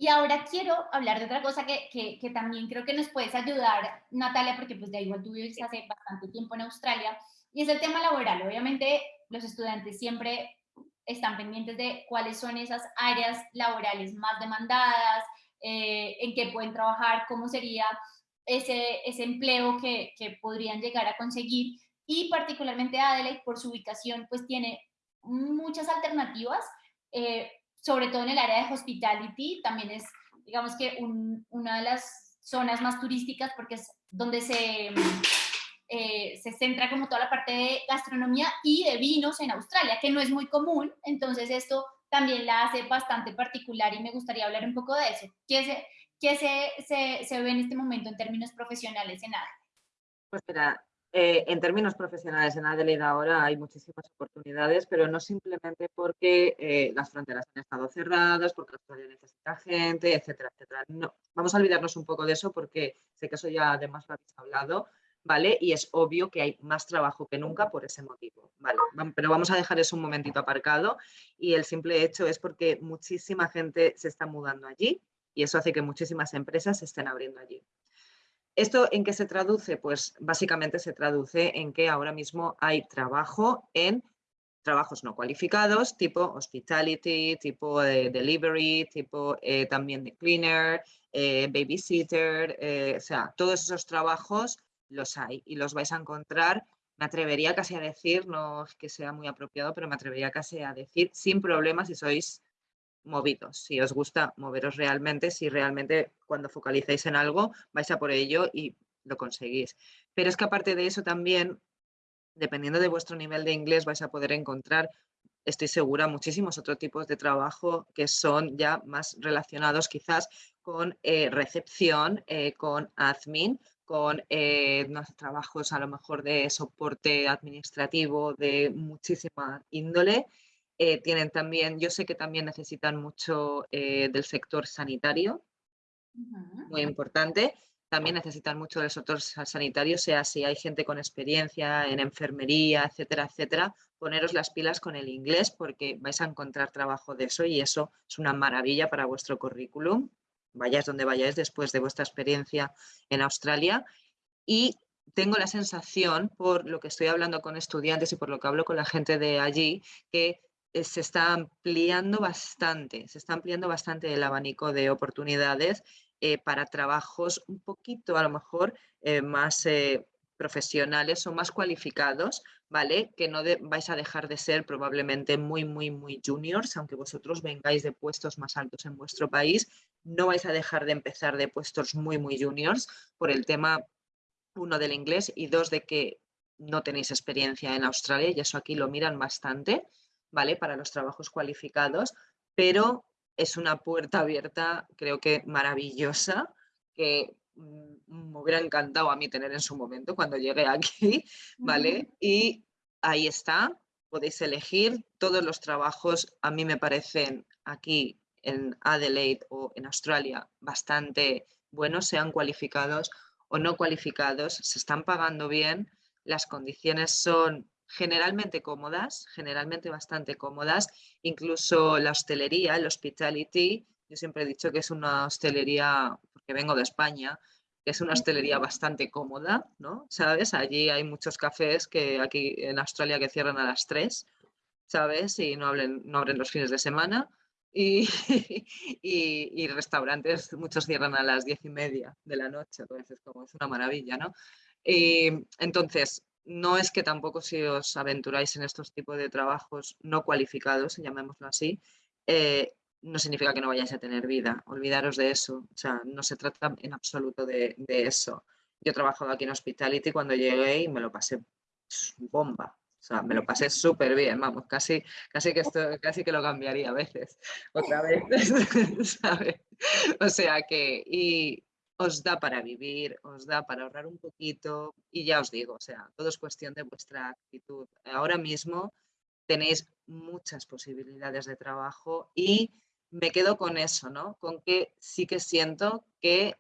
Y ahora quiero hablar de otra cosa que, que, que, también creo que nos puedes ayudar, Natalia, porque pues de igual tú vives hace bastante tiempo en Australia, y es el tema laboral. Obviamente los estudiantes siempre están pendientes de cuáles son esas áreas laborales más demandadas, eh, en qué pueden trabajar, cómo sería ese, ese empleo que, que, podrían llegar a conseguir. y particularmente Adelaide por su ubicación pues tiene muchas alternativas, eh, sobre todo en el área de hospitality, también es digamos que una de las zonas más turísticas porque es donde se, eh, se centra como toda la parte de gastronomía y de vinos en Australia, que no es muy común, entonces esto también la hace bastante particular y me gustaría hablar un poco de eso. ¿Qué se, qué se, se, ve en este momento en términos profesionales en Adelaide? Pues mira, eh, en términos profesionales en Adelaide ahora hay muchísimas oportunidades, pero no simplemente porque eh, las fronteras han estado cerradas, porque Australia necesita gente, etcétera, etcétera. No, vamos a olvidarnos un poco de eso porque sé que eso ya además lo habéis hablado, ¿vale? Y es obvio que hay más trabajo que nunca por ese motivo, ¿vale? Pero vamos a dejar eso un momentito aparcado y el simple hecho es porque muchísima gente se está mudando allí y eso hace que muchísimas empresas se estén abriendo allí. ¿Esto en qué se traduce? Pues básicamente se traduce en que ahora mismo hay trabajo en trabajos no cualificados, tipo hospitality, tipo delivery, tipo eh, también de cleaner, eh, babysitter, eh, o sea, todos esos trabajos los hay y los vais a encontrar, me atrevería casi a decir, no es que sea muy apropiado, pero me atrevería casi a decir sin problemas si sois movidos, si os gusta moveros realmente, si realmente cuando focalicéis en algo vais a por ello y lo conseguís. Pero es que aparte de eso también, dependiendo de vuestro nivel de inglés, vais a poder encontrar, estoy segura, muchísimos otros tipos de trabajo que son ya más relacionados quizás con eh, recepción, eh, con admin, con eh, trabajos a lo mejor de soporte administrativo de muchísima índole eh, tienen también, yo sé que también necesitan mucho eh, del sector sanitario, muy importante. También necesitan mucho del sector sanitario, sea si hay gente con experiencia en enfermería, etcétera, etcétera, poneros las pilas con el inglés porque vais a encontrar trabajo de eso y eso es una maravilla para vuestro currículum, vayáis donde vayáis después de vuestra experiencia en Australia. Y tengo la sensación, por lo que estoy hablando con estudiantes y por lo que hablo con la gente de allí, que se está ampliando bastante, se está ampliando bastante el abanico de oportunidades eh, para trabajos un poquito a lo mejor eh, más profesionales o más cualificados, ¿vale? Que no vais a dejar de ser probablemente muy, muy, muy juniors, aunque vosotros vengáis de puestos más altos en vuestro país, no vais a dejar de empezar de puestos muy, muy juniors por el tema, uno, del inglés y dos, de que no tenéis experiencia en Australia y eso aquí lo miran bastante. ¿Vale? Para los trabajos cualificados, pero es una puerta abierta, creo que maravillosa, que mm, me hubiera encantado a mí tener en su momento cuando llegué aquí, ¿vale? Y ahí está, podéis elegir todos los trabajos, a mí me parecen aquí en Adelaide o en Australia bastante buenos, sean cualificados o no cualificados, se están pagando bien, las condiciones son generalmente cómodas, generalmente bastante cómodas, incluso la hostelería, el hospitality, yo siempre he dicho que es una hostelería, porque vengo de España, que es una hostelería bastante cómoda, ¿no? ¿Sabes? Allí hay muchos cafés que aquí en Australia que cierran a las 3, ¿sabes? Y no, no abren los fines de semana. Y, y, restaurantes, muchos cierran a las diez y media de la noche, entonces como es una maravilla, ¿no? Y, entonces, no es que tampoco si os aventuráis en estos tipos de trabajos no cualificados, llamémoslo así, eh, no significa que no vayáis a tener vida. Olvidaros de eso. O sea, no se trata en absoluto de, eso. Yo he trabajado aquí en Hospitality cuando llegué y me lo pasé bomba. O sea, me lo pasé súper bien, vamos, casi, casi, que esto, casi que lo cambiaría a veces, otra vez, ¿sabes? O sea que, y, os da para vivir, os da para ahorrar un poquito y ya os digo, o sea, todo es cuestión de vuestra actitud. Ahora mismo tenéis muchas posibilidades de trabajo y me quedo con eso, ¿no? Con que sí que siento que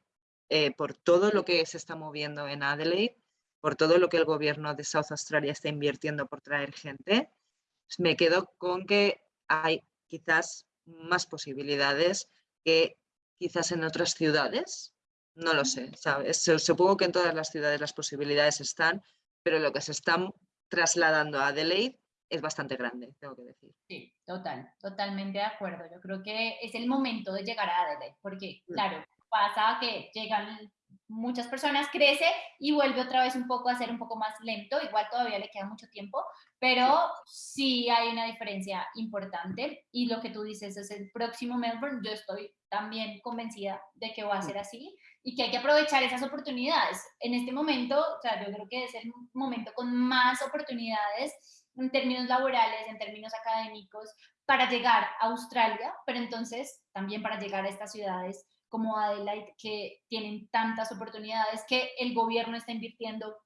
eh, por todo lo que se está moviendo en Adelaide, por todo lo que el gobierno de South Australia está invirtiendo por traer gente, me quedo con que hay quizás más posibilidades que quizás en otras ciudades no lo sé, ¿sabes? Supongo que en todas las ciudades las posibilidades están, pero lo que se está trasladando a Adelaide es bastante grande, tengo que decir. Sí, total, totalmente de acuerdo. Yo creo que es el momento de llegar a Adelaide, porque, mm. claro, pasa que llegan muchas personas, crece y vuelve otra vez un poco a ser un poco más lento, igual todavía le queda mucho tiempo, pero sí hay una diferencia importante y lo que tú dices es el próximo Melbourne, yo estoy también convencida de que va a ser así y que hay que aprovechar esas oportunidades. En este momento, o sea, yo creo que es el momento con más oportunidades en términos laborales, en términos académicos, para llegar a Australia, pero entonces también para llegar a estas ciudades como Adelaide, que tienen tantas oportunidades, que el gobierno está invirtiendo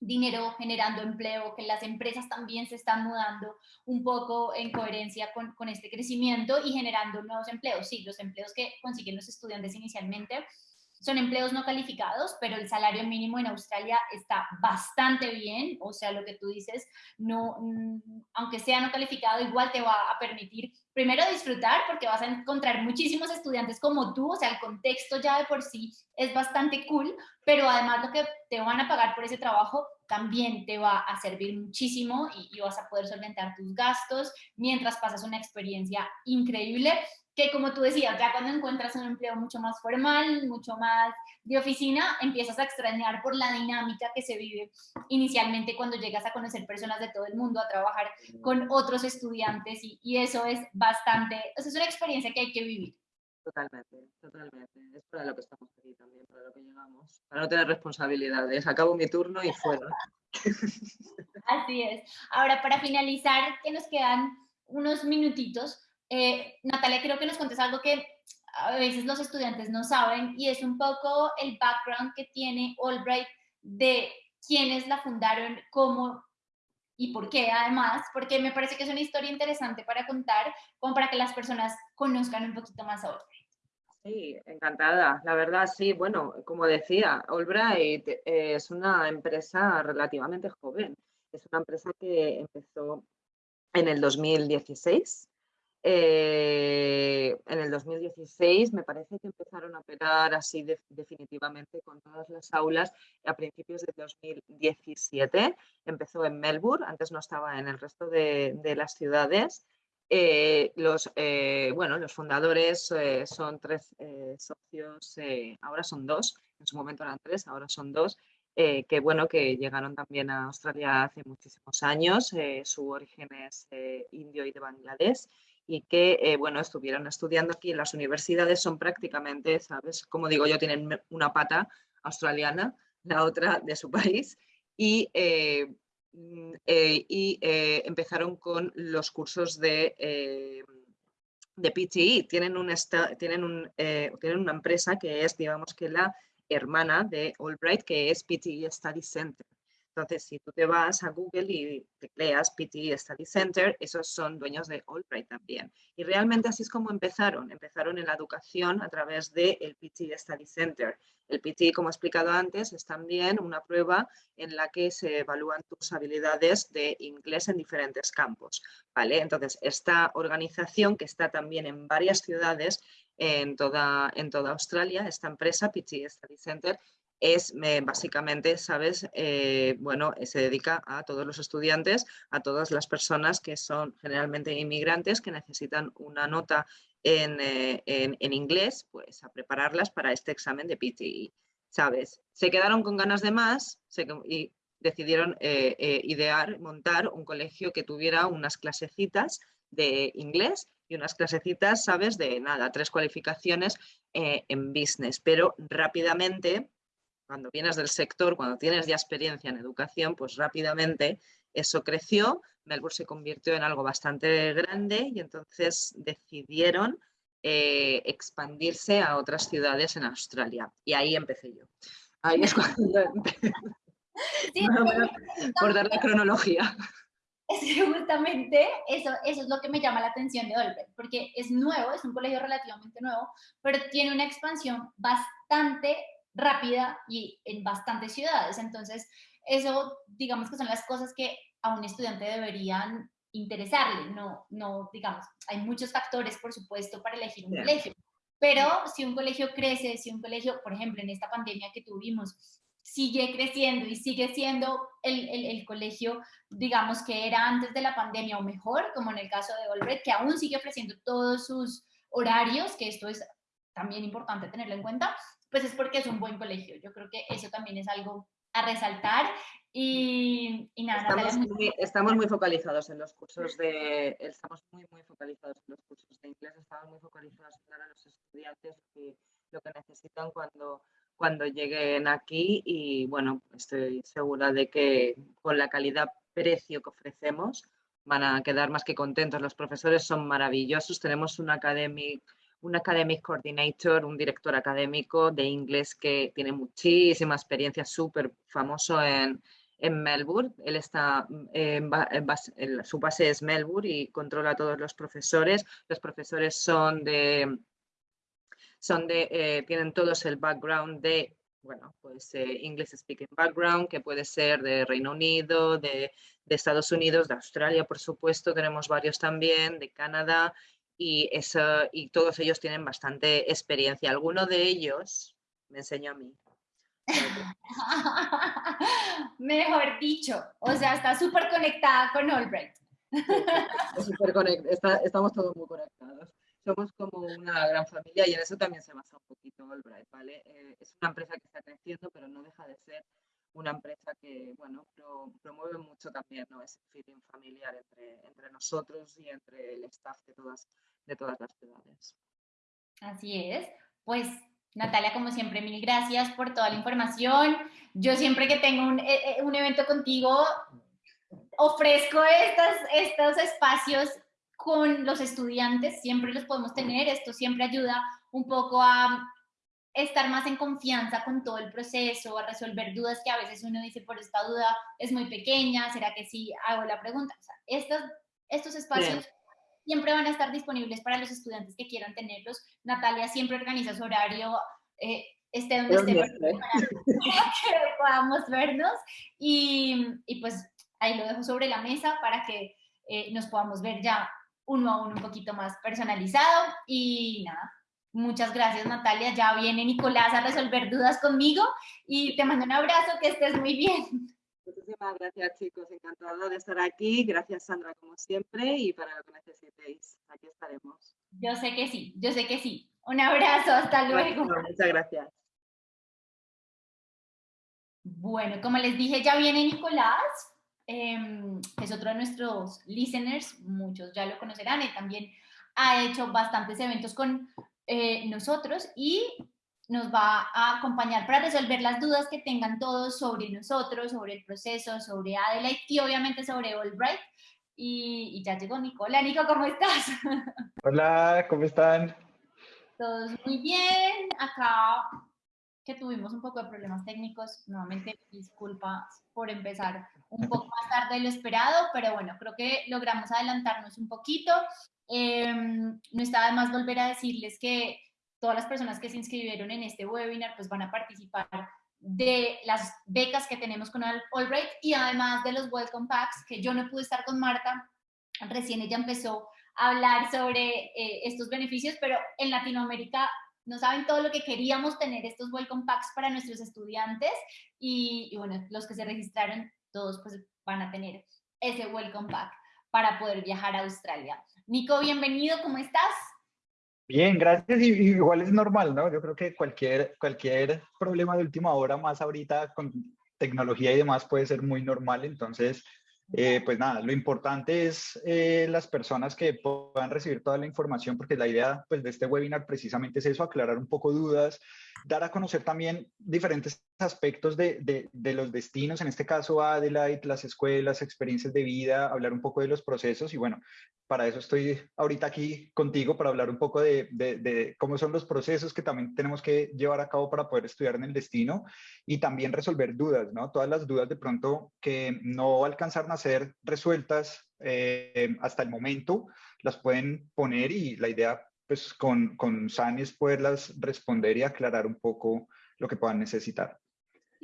dinero generando empleo, que las empresas también se están mudando un poco en coherencia con, con, este crecimiento y generando nuevos empleos. Sí, los empleos que consiguen los estudiantes inicialmente son empleos no calificados, pero el salario mínimo en Australia está bastante bien, o sea, lo que tú dices, no, mm, aunque sea no calificado, igual te va a permitir primero disfrutar porque vas a encontrar muchísimos estudiantes como tú, o sea, el contexto ya de por sí es bastante cool, pero además lo que te van a pagar por ese trabajo también te va a servir muchísimo y, y vas a poder solventar tus gastos mientras pasas una experiencia increíble que como tú decías, ya cuando encuentras un empleo mucho más formal, mucho más de oficina, empiezas a extrañar por la dinámica que se vive inicialmente cuando llegas a conocer personas de todo el mundo, a trabajar con otros estudiantes y, y eso es bastante, o sea, es una experiencia que hay que vivir. Totalmente, totalmente. Es para lo que estamos aquí también, para lo que llegamos. Para no tener responsabilidades. Acabo mi turno y fuera. Así es. Ahora, para finalizar, que nos quedan unos minutitos, eh, Natalia, creo que nos contes algo que a veces los estudiantes no saben y es un poco el background que tiene Albright de quiénes la fundaron, cómo y por qué además, porque me parece que es una historia interesante para contar, como para que las personas conozcan un poquito más a Albright. Sí, encantada. La verdad, sí, bueno, como decía, Albright eh, es una empresa relativamente joven. Es una empresa que empezó en el 2016 eh, en el 2016 me parece que empezaron a operar así definitivamente con todas las aulas a principios de 2017. Empezó en Melbourne, antes no estaba en el resto de, las ciudades. Eh, los, eh, bueno, los fundadores son tres socios, ahora son dos, en su momento eran tres, ahora son dos, que bueno, que llegaron también a Australia hace muchísimos años, su origen es indio y de Bangladesh y que, eh, bueno, estuvieron estudiando aquí en las universidades, son prácticamente, ¿sabes? Como digo yo, tienen una pata australiana, la otra de su país, y, eh, mm, eh, y empezaron con los cursos de, de PTE. Tienen, un tienen, un, tienen una empresa que es, digamos que la hermana de Albright, que es PTE Study Center. Entonces, si tú te vas a Google y tecleas PTE Study Center, esos son dueños de Albright también. Y realmente así es como empezaron. Empezaron en la educación a través del el PTE Study Center. El PTE, como he explicado antes, es también una prueba en la que se evalúan tus habilidades de inglés en diferentes campos. ¿vale? Entonces, esta organización que está también en varias ciudades en toda, en toda Australia, esta empresa, PTE Study Center, es básicamente, ¿sabes? Eh, bueno, se dedica a todos los estudiantes, a todas las personas que son generalmente inmigrantes que necesitan una nota en, eh, inglés, pues a prepararlas para este examen de PTE, ¿sabes? Se quedaron con ganas de más y decidieron eh, idear, montar un colegio que tuviera unas clasecitas de inglés y unas clasecitas, ¿sabes? De nada, tres cualificaciones en business, pero rápidamente cuando vienes del sector, cuando tienes ya experiencia en educación, pues rápidamente eso creció, Melbourne se convirtió en algo bastante grande y entonces decidieron eh, expandirse a otras ciudades en Australia. Y ahí empecé yo. Ahí es cuando empecé. por dar la cronología. Es justamente eso, eso es lo que me llama la atención de Olbert, porque es nuevo, es un colegio relativamente nuevo, pero tiene una expansión bastante rápida y en bastantes ciudades. Entonces, eso, digamos que son las cosas que a un estudiante deberían interesarle. No, no, digamos, hay muchos factores, por supuesto, para elegir un colegio. Pero si un colegio crece, si un colegio, por ejemplo, en esta pandemia que tuvimos, sigue creciendo y sigue siendo el, el, el, colegio, digamos, que era antes de la pandemia o mejor, como en el caso de Olbret, que aún sigue ofreciendo todos sus horarios, que esto es también importante tenerlo en cuenta, pues es porque es un buen colegio. Yo creo que eso también es algo a resaltar. Y, nada, estamos, muy, estamos muy focalizados en los cursos de, estamos muy, muy focalizados en los cursos de inglés, estamos muy focalizados en dar a los estudiantes lo que necesitan cuando, cuando lleguen aquí y bueno, estoy segura de que con la calidad-precio que ofrecemos van a quedar más que contentos. Los profesores son maravillosos, tenemos un academic un academic coordinator, un director académico de inglés que tiene muchísima experiencia, súper famoso en, en, Melbourne. Él está, en, su base es Melbourne y controla a todos los profesores. Los profesores son de, son de eh, tienen todos el background de, bueno, pues eh, English speaking background, que puede ser de Reino Unido, de, de Estados Unidos, de Australia, por supuesto, tenemos varios también, de Canadá y, eso, y todos ellos tienen bastante experiencia. Alguno de ellos me enseñó a mí. Mejor dicho, o sea, está súper conectada con Albright. estamos todos muy conectados. Somos como una gran familia y en eso también se basa un poquito Albright, ¿vale? Eh, es una empresa que está creciendo, pero no deja de ser una empresa que, bueno, promueve mucho también ¿no? ese feeling familiar entre, entre nosotros y entre el staff de todas, de todas las ciudades. Así es. Pues Natalia, como siempre, mil gracias por toda la información. Yo siempre que tengo un, eh, eh, un evento contigo, ofrezco estas, estos espacios con los estudiantes, siempre los podemos tener, esto siempre ayuda un poco a estar más en confianza con todo el proceso, a resolver dudas que a veces uno dice por esta duda es muy pequeña, ¿será que sí hago la pregunta? O sea, estos, estos espacios siempre van a estar disponibles para los estudiantes que quieran tenerlos. Natalia siempre organiza su horario, eh, esté donde esté, para que podamos vernos. Y, y, pues ahí lo dejo sobre la mesa para que eh, nos podamos ver ya uno a uno un poquito más personalizado. Y nada, Muchas gracias, Natalia. Ya viene Nicolás a resolver dudas conmigo y te mando un abrazo, que estés muy bien. Muchísimas gracias, chicos. Encantado de estar aquí. Gracias, Sandra, como siempre, y para lo que necesitéis, aquí estaremos. Yo sé que sí, yo sé que sí. Un abrazo, hasta luego. muchas gracias. Bueno, como les dije, ya viene Nicolás, em, es otro de nuestros listeners, muchos ya lo conocerán, y también ha hecho bastantes eventos con eh, nosotros y nos va a acompañar para resolver las dudas que tengan todos sobre nosotros, sobre el proceso, sobre Adelaide y obviamente sobre Albright. Y, y ya llegó Nicola. Nico, ¿cómo estás? Hola, ¿cómo están? Todos muy bien. Acá que tuvimos un poco de problemas técnicos. Nuevamente, disculpas por empezar un poco más tarde de lo esperado, pero bueno, creo que logramos adelantarnos un poquito. Em, no está de más volver a decirles que todas las personas que se inscribieron en este webinar pues van a participar de las becas que tenemos con Albright y además de los Welcome Packs, que yo no pude estar con Marta, recién ella empezó a hablar sobre eh, estos beneficios, pero en Latinoamérica no saben todo lo que queríamos tener estos Welcome Packs para nuestros estudiantes y, y bueno, los que se registraron todos pues van a tener ese Welcome Pack para poder viajar a Australia. Nico, bienvenido, ¿cómo estás? Bien, gracias. Y, igual es normal, ¿no? Yo creo que cualquier, cualquier problema de última hora, más ahorita con tecnología y demás, puede ser muy normal. Entonces, eh, pues nada, lo importante es eh, las personas que puedan recibir toda la información, porque la idea pues, de este webinar precisamente es eso, aclarar un poco dudas, dar a conocer también diferentes aspectos de, los destinos, en este caso Adelaide, las escuelas, experiencias de vida, hablar un poco de los procesos y bueno, para eso estoy ahorita aquí contigo, para hablar un poco de, cómo son los procesos que también tenemos que llevar a cabo para poder estudiar en el destino y también resolver dudas, ¿no? Todas las dudas de pronto que no alcanzaron a ser resueltas eh, hasta el momento, las pueden poner y la idea pues con, con Sani es poderlas responder y aclarar un poco lo que puedan necesitar.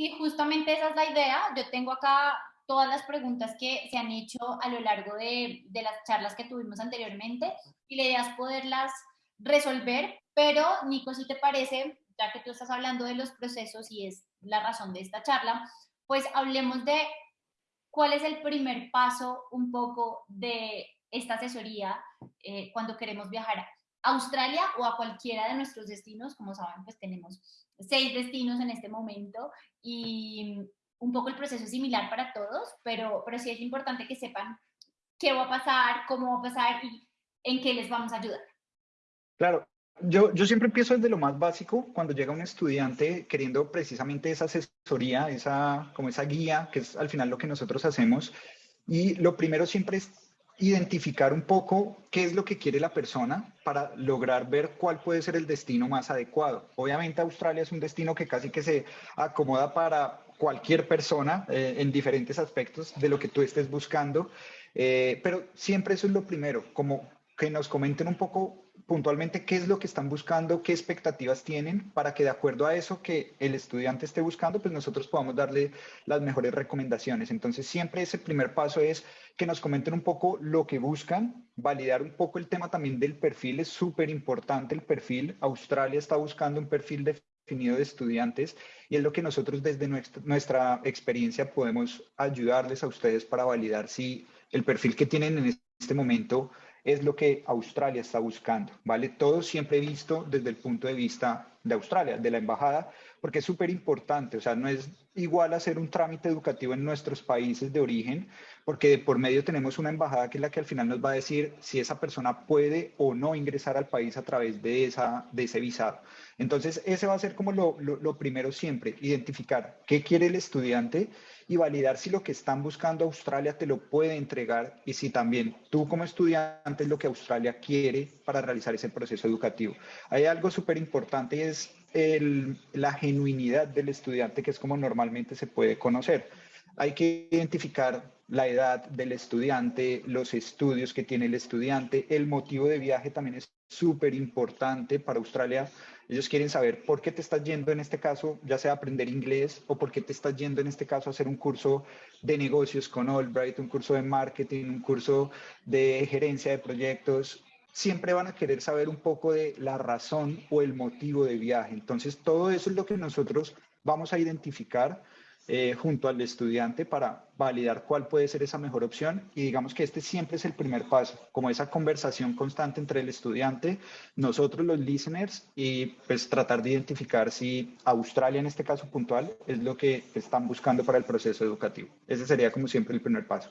Sí, justamente esa es la idea. Yo tengo acá todas las preguntas que se han hecho a lo largo de, de las charlas que tuvimos anteriormente y la idea es poderlas resolver, pero Nico, si te parece, ya que tú estás hablando de los procesos y es la razón de esta charla, pues hablemos de cuál es el primer paso un poco de esta asesoría eh, cuando queremos viajar Australia o a cualquiera de nuestros destinos, como saben, pues tenemos seis destinos en este momento y un poco el proceso es similar para todos, pero, pero sí es importante que sepan qué va a pasar, cómo va a pasar y en qué les vamos a ayudar. Claro, yo, yo, siempre empiezo desde lo más básico, cuando llega un estudiante queriendo precisamente esa asesoría, esa, como esa guía, que es al final lo que nosotros hacemos. Y lo primero siempre es identificar un poco qué es lo que quiere la persona para lograr ver cuál puede ser el destino más adecuado. Obviamente Australia es un destino que casi que se acomoda para cualquier persona eh, en diferentes aspectos de lo que tú estés buscando, eh, pero siempre eso es lo primero, como que nos comenten un poco puntualmente qué es lo que están buscando, qué expectativas tienen, para que de acuerdo a eso que el estudiante esté buscando, pues nosotros podamos darle las mejores recomendaciones. Entonces siempre ese primer paso es que nos comenten un poco lo que buscan, validar un poco el tema también del perfil, es súper importante el perfil. Australia está buscando un perfil definido de estudiantes y es lo que nosotros desde nuestra, nuestra experiencia podemos ayudarles a ustedes para validar si el perfil que tienen en este momento es lo que Australia está buscando, ¿vale? Todo siempre visto desde el punto de vista de Australia, de la embajada, porque es súper importante, o sea, no es igual hacer un trámite educativo en nuestros países de origen, porque por medio tenemos una embajada que es la que al final nos va a decir si esa persona puede o no ingresar al país a través de, esa, de ese visado. Entonces, ese va a ser como lo, lo primero siempre, identificar qué quiere el estudiante y validar si lo que están buscando Australia te lo puede entregar y si también tú como estudiante es lo que Australia quiere para realizar ese proceso educativo. Hay algo súper importante y es el, la genuinidad del estudiante, que es como normalmente se puede conocer. Hay que identificar la edad del estudiante, los estudios que tiene el estudiante, el motivo de viaje también es súper importante para Australia. Ellos quieren saber por qué te estás yendo en este caso, ya sea aprender inglés o por qué te estás yendo en este caso a hacer un curso de negocios con Albright, un curso de marketing, un curso de gerencia de proyectos. Siempre van a querer saber un poco de la razón o el motivo de viaje. Entonces, todo eso es lo que nosotros vamos a identificar eh, junto al estudiante para validar cuál puede ser esa mejor opción y digamos que este siempre es el primer paso, como esa conversación constante entre el estudiante, nosotros los listeners y pues tratar de identificar si Australia en este caso puntual es lo que están buscando para el proceso educativo. Ese sería como siempre el primer paso.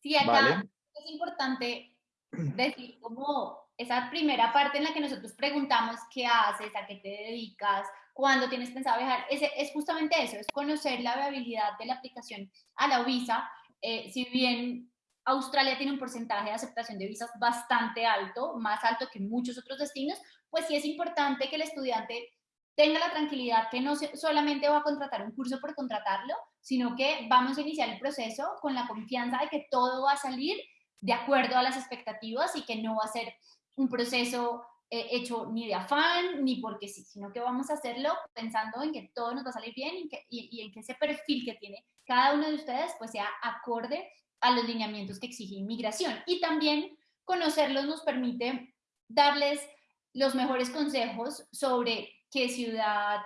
Sí, acá es importante decir como esa primera parte en la que nosotros preguntamos qué haces, a qué te dedicas, cuando tienes pensado viajar, es, es justamente eso, es conocer la viabilidad de la aplicación a la visa. Eh, si bien Australia tiene un porcentaje de aceptación de visas bastante alto, más alto que muchos otros destinos, pues sí es importante que el estudiante tenga la tranquilidad que no solamente va a contratar un curso por contratarlo, sino que vamos a iniciar el proceso con la confianza de que todo va a salir de acuerdo a las expectativas y que no va a ser un proceso eh, hecho ni de afán, ni porque sí, sino que vamos a hacerlo pensando en que todo nos va a salir bien y, en que ese perfil que tiene cada uno de ustedes pues sea acorde a los lineamientos que exige inmigración. Y también conocerlos nos permite darles los mejores consejos sobre qué ciudad,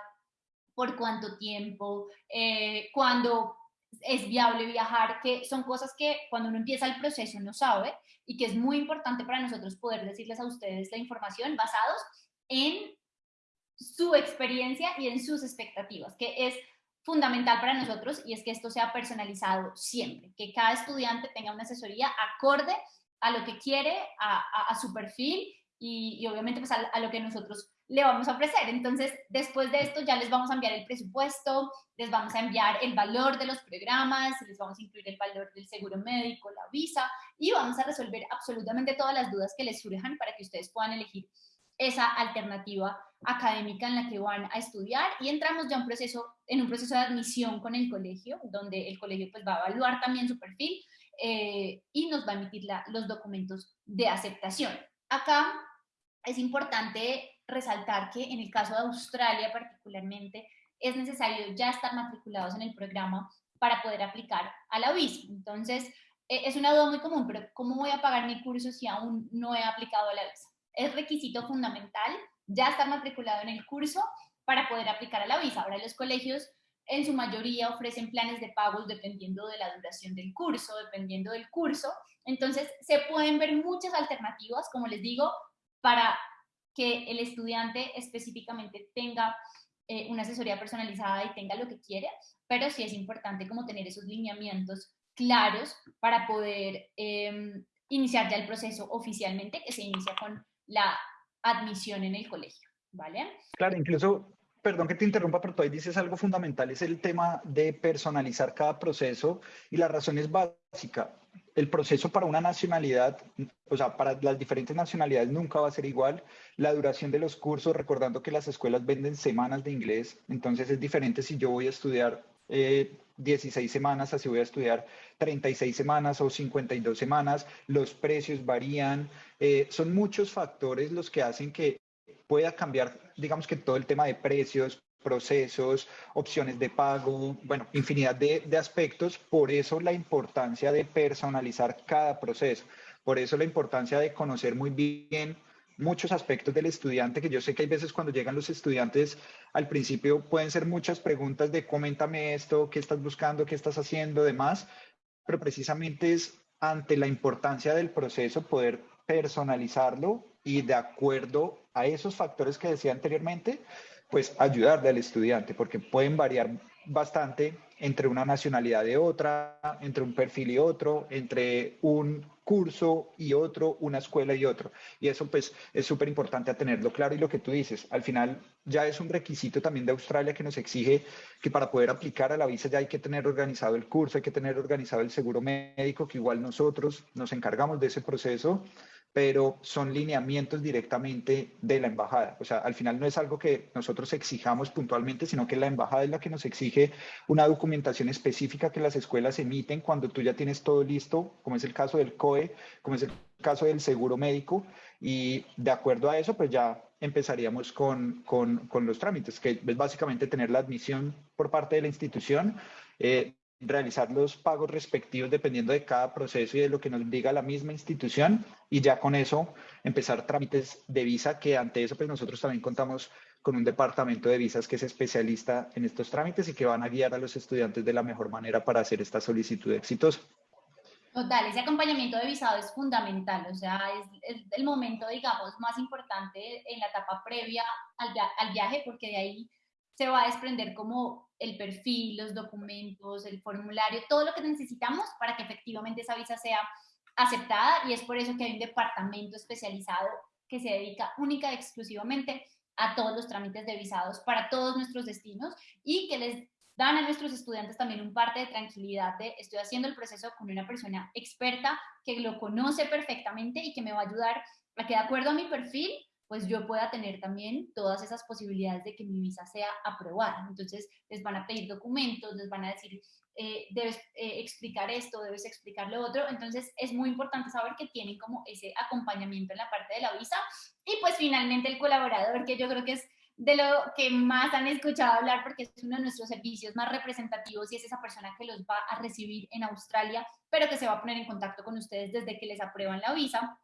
por cuánto tiempo, eh, cuándo es viable viajar, que son cosas que cuando uno empieza el proceso no sabe y que es muy importante para nosotros poder decirles a ustedes la información basados en su experiencia y en sus expectativas, que es fundamental para nosotros y es que esto sea personalizado siempre, que cada estudiante tenga una asesoría acorde a lo que quiere, a, su perfil y, obviamente pues a lo que nosotros le vamos a ofrecer. Entonces, después de esto ya les vamos a enviar el presupuesto, les vamos a enviar el valor de los programas, les vamos a incluir el valor del seguro médico, la visa y vamos a resolver absolutamente todas las dudas que les surjan para que ustedes puedan elegir esa alternativa académica en la que van a estudiar y entramos ya un proceso, en un proceso de admisión con el colegio, donde el colegio pues va a evaluar también su perfil eh, y nos va a emitir los documentos de aceptación. Acá es importante resaltar que en el caso de Australia particularmente es necesario ya estar matriculados en el programa para poder aplicar a la visa. Entonces, e, es una duda muy común, pero ¿cómo voy a pagar mi curso si aún no he aplicado a la visa? Es requisito fundamental ya estar matriculado en el curso para poder aplicar a la visa. Ahora los colegios en su mayoría ofrecen planes de pagos dependiendo de la duración del curso, dependiendo del curso. Entonces, se pueden ver muchas alternativas, como les digo, para que el estudiante específicamente tenga eh, una asesoría personalizada y tenga lo que quiere, pero sí es importante como tener esos lineamientos claros para poder em, iniciar ya el proceso oficialmente, que se inicia con la admisión en el colegio, ¿vale? Claro, incluso, perdón que te interrumpa, pero tú ahí dices algo fundamental, es el tema de personalizar cada proceso y la razón es básica. El proceso para una nacionalidad, o sea, para las diferentes nacionalidades nunca va a ser igual. La duración de los cursos, recordando que las escuelas venden semanas de inglés, entonces es diferente si yo voy a estudiar 16 eh, semanas, así voy a estudiar 36 semanas o 52 semanas, los precios varían, eh, son muchos factores los que hacen que pueda cambiar, digamos que todo el tema de precios, procesos, opciones de pago, bueno, infinidad de, aspectos, por eso la importancia de personalizar cada proceso, por eso la importancia de conocer muy bien muchos aspectos del estudiante, que yo sé que hay veces cuando llegan los estudiantes, al principio pueden ser muchas preguntas de coméntame esto, qué estás buscando, qué estás haciendo, demás, pero precisamente es ante la importancia del proceso poder personalizarlo y de acuerdo a esos factores que decía anteriormente, pues ayudarle al estudiante, porque pueden variar bastante entre una nacionalidad y otra, entre un perfil y otro, entre un curso y otro, una escuela y otro. Y eso pues es súper importante a tenerlo claro y lo que tú dices, al final ya es un requisito también de Australia que nos exige que para poder aplicar a la visa ya hay que tener organizado el curso, hay que tener organizado el seguro médico, que igual nosotros nos encargamos de ese proceso pero son lineamientos directamente de la embajada. O sea, al final no es algo que nosotros exijamos puntualmente, sino que la embajada es la que nos exige una documentación específica que las escuelas emiten cuando tú ya tienes todo listo, como es el caso del COE, como es el caso del seguro médico, y de acuerdo a eso, pues ya empezaríamos con, con, con los trámites, que es básicamente tener la admisión por parte de la institución, eh, realizar los pagos respectivos dependiendo de cada proceso y de lo que nos diga la misma institución y ya con eso empezar trámites de visa que ante eso pues nosotros también contamos con un departamento de visas que es especialista en estos trámites y que van a guiar a los estudiantes de la mejor manera para hacer esta solicitud exitosa. Total, ese acompañamiento de visado es fundamental, o sea, es, el momento, digamos, más importante en la etapa previa al, al viaje porque de ahí se va a desprender como el perfil, los documentos, el formulario, todo lo que necesitamos para que efectivamente esa visa sea aceptada. Y es por eso que hay un departamento especializado que se dedica única y exclusivamente a todos los trámites de visados para todos nuestros destinos y que les dan a nuestros estudiantes también un parte de tranquilidad de estoy haciendo el proceso con una persona experta que lo conoce perfectamente y que me va a ayudar a que de acuerdo a mi perfil pues yo pueda tener también todas esas posibilidades de que mi visa sea aprobada. Entonces, les van a pedir documentos, les van a decir, eh, debes eh, explicar esto, debes explicar lo otro. Entonces, es muy importante saber que tienen como ese acompañamiento en la parte de la visa. Y pues finalmente el colaborador, que yo creo que es de lo que más han escuchado hablar porque es uno de nuestros servicios más representativos y es esa persona que los va a recibir en Australia, pero que se va a poner en contacto con ustedes desde que les aprueban la visa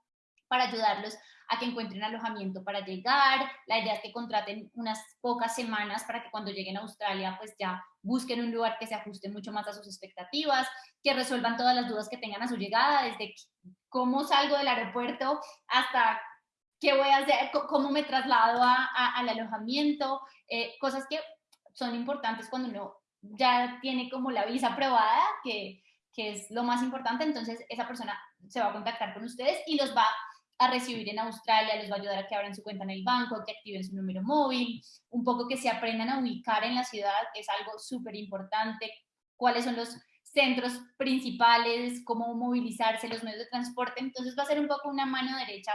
para ayudarlos a que encuentren alojamiento para llegar. La idea es que contraten unas pocas semanas para que cuando lleguen a Australia pues ya busquen un lugar que se ajuste mucho más a sus expectativas, que resuelvan todas las dudas que tengan a su llegada, desde cómo salgo del aeropuerto hasta qué voy a hacer, cómo me traslado al alojamiento, eh, cosas que son importantes cuando uno ya tiene como la visa aprobada, que, que es lo más importante, entonces esa persona se va a contactar con ustedes y los va a recibir en Australia, les va a ayudar a que abran su cuenta en el banco, que activen su número móvil, un poco que se aprendan a ubicar en la ciudad, es algo súper importante, cuáles son los centros principales, cómo movilizarse, los medios de transporte, entonces va a ser un poco una mano derecha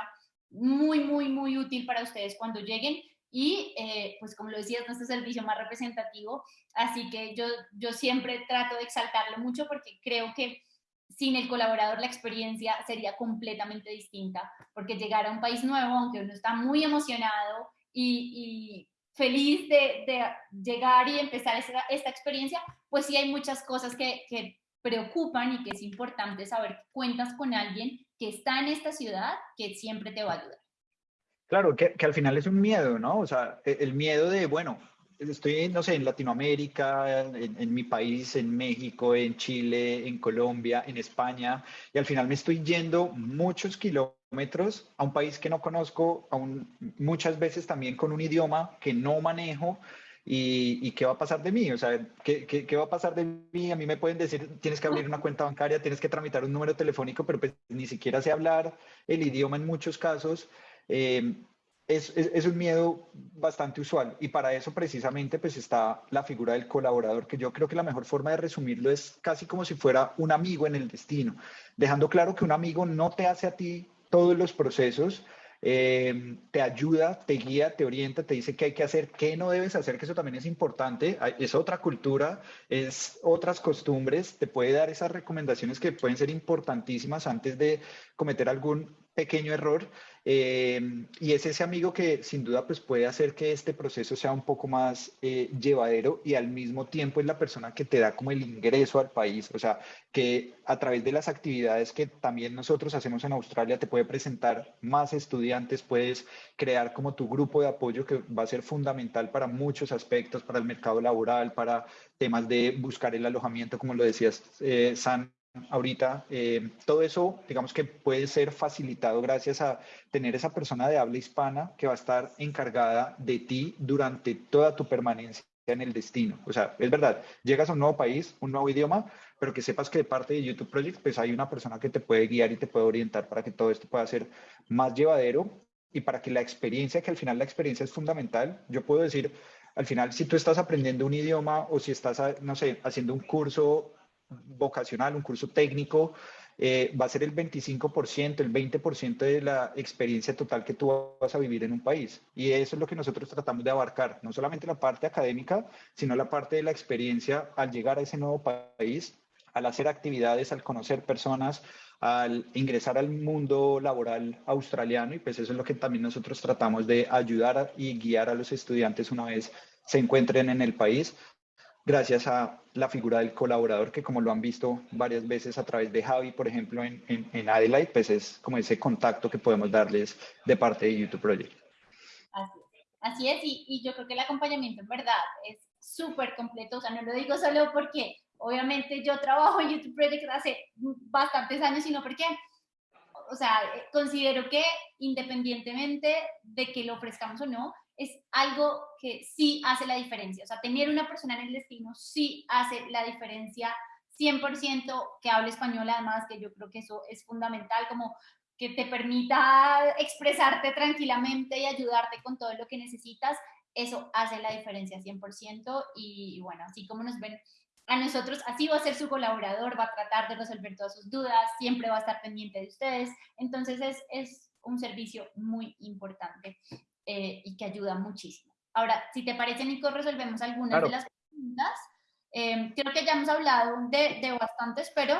muy, muy, muy útil para ustedes cuando lleguen. Y eh, pues como lo decía, es nuestro servicio más representativo, así que yo, yo siempre trato de exaltarlo mucho porque creo que sin el colaborador la experiencia sería completamente distinta, porque llegar a un país nuevo, aunque uno está muy emocionado y, feliz de, llegar y empezar esta, experiencia, pues sí hay muchas cosas que, que preocupan y que es importante saber que cuentas con alguien que está en esta ciudad que siempre te va a ayudar. Claro, que, que, al final es un miedo, ¿no? O sea, e, el miedo de, bueno, estoy, no sé, en Latinoamérica, en, mi país, en México, en Chile, en Colombia, en España, y al final me estoy yendo muchos kilómetros a un país que no conozco, muchas veces también con un idioma que no manejo. Y, qué va a pasar de mí? O sea, ¿qué, ¿qué, va a pasar de mí? A mí me pueden decir, tienes que abrir una cuenta bancaria, tienes que tramitar un número telefónico, pero pues ni siquiera sé hablar el idioma en muchos casos. Eh, es, es, un miedo bastante usual. Y para eso precisamente pues está la figura del colaborador, que yo creo que la mejor forma de resumirlo es casi como si fuera un amigo en el destino, dejando claro que un amigo no te hace a ti todos los procesos, eh, te ayuda, te guía, te orienta, te dice qué hay que hacer, qué no debes hacer, que eso también es importante, es otra cultura, es otras costumbres, te puede dar esas recomendaciones que pueden ser importantísimas antes de cometer algún pequeño error eh, y es ese amigo que sin duda pues puede hacer que este proceso sea un poco más eh, llevadero y al mismo tiempo es la persona que te da como el ingreso al país, o sea, que a través de las actividades que también nosotros hacemos en Australia te puede presentar más estudiantes, puedes crear como tu grupo de apoyo que va a ser fundamental para muchos aspectos, para el mercado laboral, para temas de buscar el alojamiento, como lo decías, eh, San, ahorita, eh, todo eso, digamos que puede ser facilitado gracias a tener esa persona de habla hispana que va a estar encargada de ti durante toda tu permanencia en el destino. O sea, es verdad, llegas a un nuevo país, un nuevo idioma, pero que sepas que de parte de YouTube Project, pues hay una persona que te puede guiar y te puede orientar para que todo esto pueda ser más llevadero y para que la experiencia, que al final la experiencia es fundamental, yo puedo decir, al final, si tú estás aprendiendo un idioma o si estás, no sé, haciendo un curso vocacional, un curso técnico, eh, va a ser el 25%, el 20% de la experiencia total que tú vas a vivir en un país. Y eso es lo que nosotros tratamos de abarcar, no solamente la parte académica, sino la parte de la experiencia al llegar a ese nuevo país, al hacer actividades, al conocer personas, al ingresar al mundo laboral australiano y pues eso es lo que también nosotros tratamos de ayudar y guiar a los estudiantes una vez se encuentren en el país gracias a la figura del colaborador que como lo han visto varias veces a través de Javi, por ejemplo, en, en, Adelaide, pues es como ese contacto que podemos darles de parte de YouTube Project. Así es, y, y yo creo que el acompañamiento en verdad es súper completo, o sea, no lo digo solo porque obviamente yo trabajo en YouTube Project hace bastantes años, sino porque, o sea, considero que independientemente de que lo ofrezcamos o no, es algo que sí hace la diferencia. O sea, tener una persona en el destino sí hace la diferencia 100% que hable español, además, que yo creo que eso es fundamental, como que te permita expresarte tranquilamente y ayudarte con todo lo que necesitas, eso hace la diferencia 100% y bueno, así como nos ven a nosotros, así va a ser su colaborador, va a tratar de resolver todas sus dudas, siempre va a estar pendiente de ustedes, entonces es, es un servicio muy importante. Eh, y que ayuda muchísimo. Ahora, si te parece, Nico, resolvemos algunas de las preguntas. Eh, creo que ya hemos hablado de, de bastantes, pero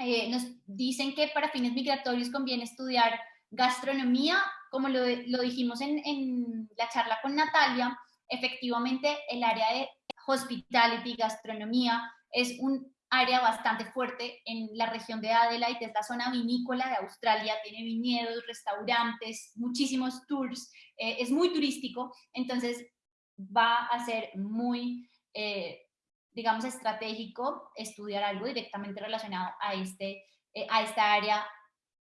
eh, nos dicen que para fines migratorios conviene estudiar gastronomía, como lo, lo dijimos en, en, la charla con Natalia, efectivamente el área de hospitality, gastronomía, es un área bastante fuerte en la región de Adelaide, es la zona vinícola de Australia, tiene viñedos, restaurantes, muchísimos tours, eh, es muy turístico, entonces va a ser muy, eh, digamos, estratégico estudiar algo directamente relacionado a, este, eh, a esta área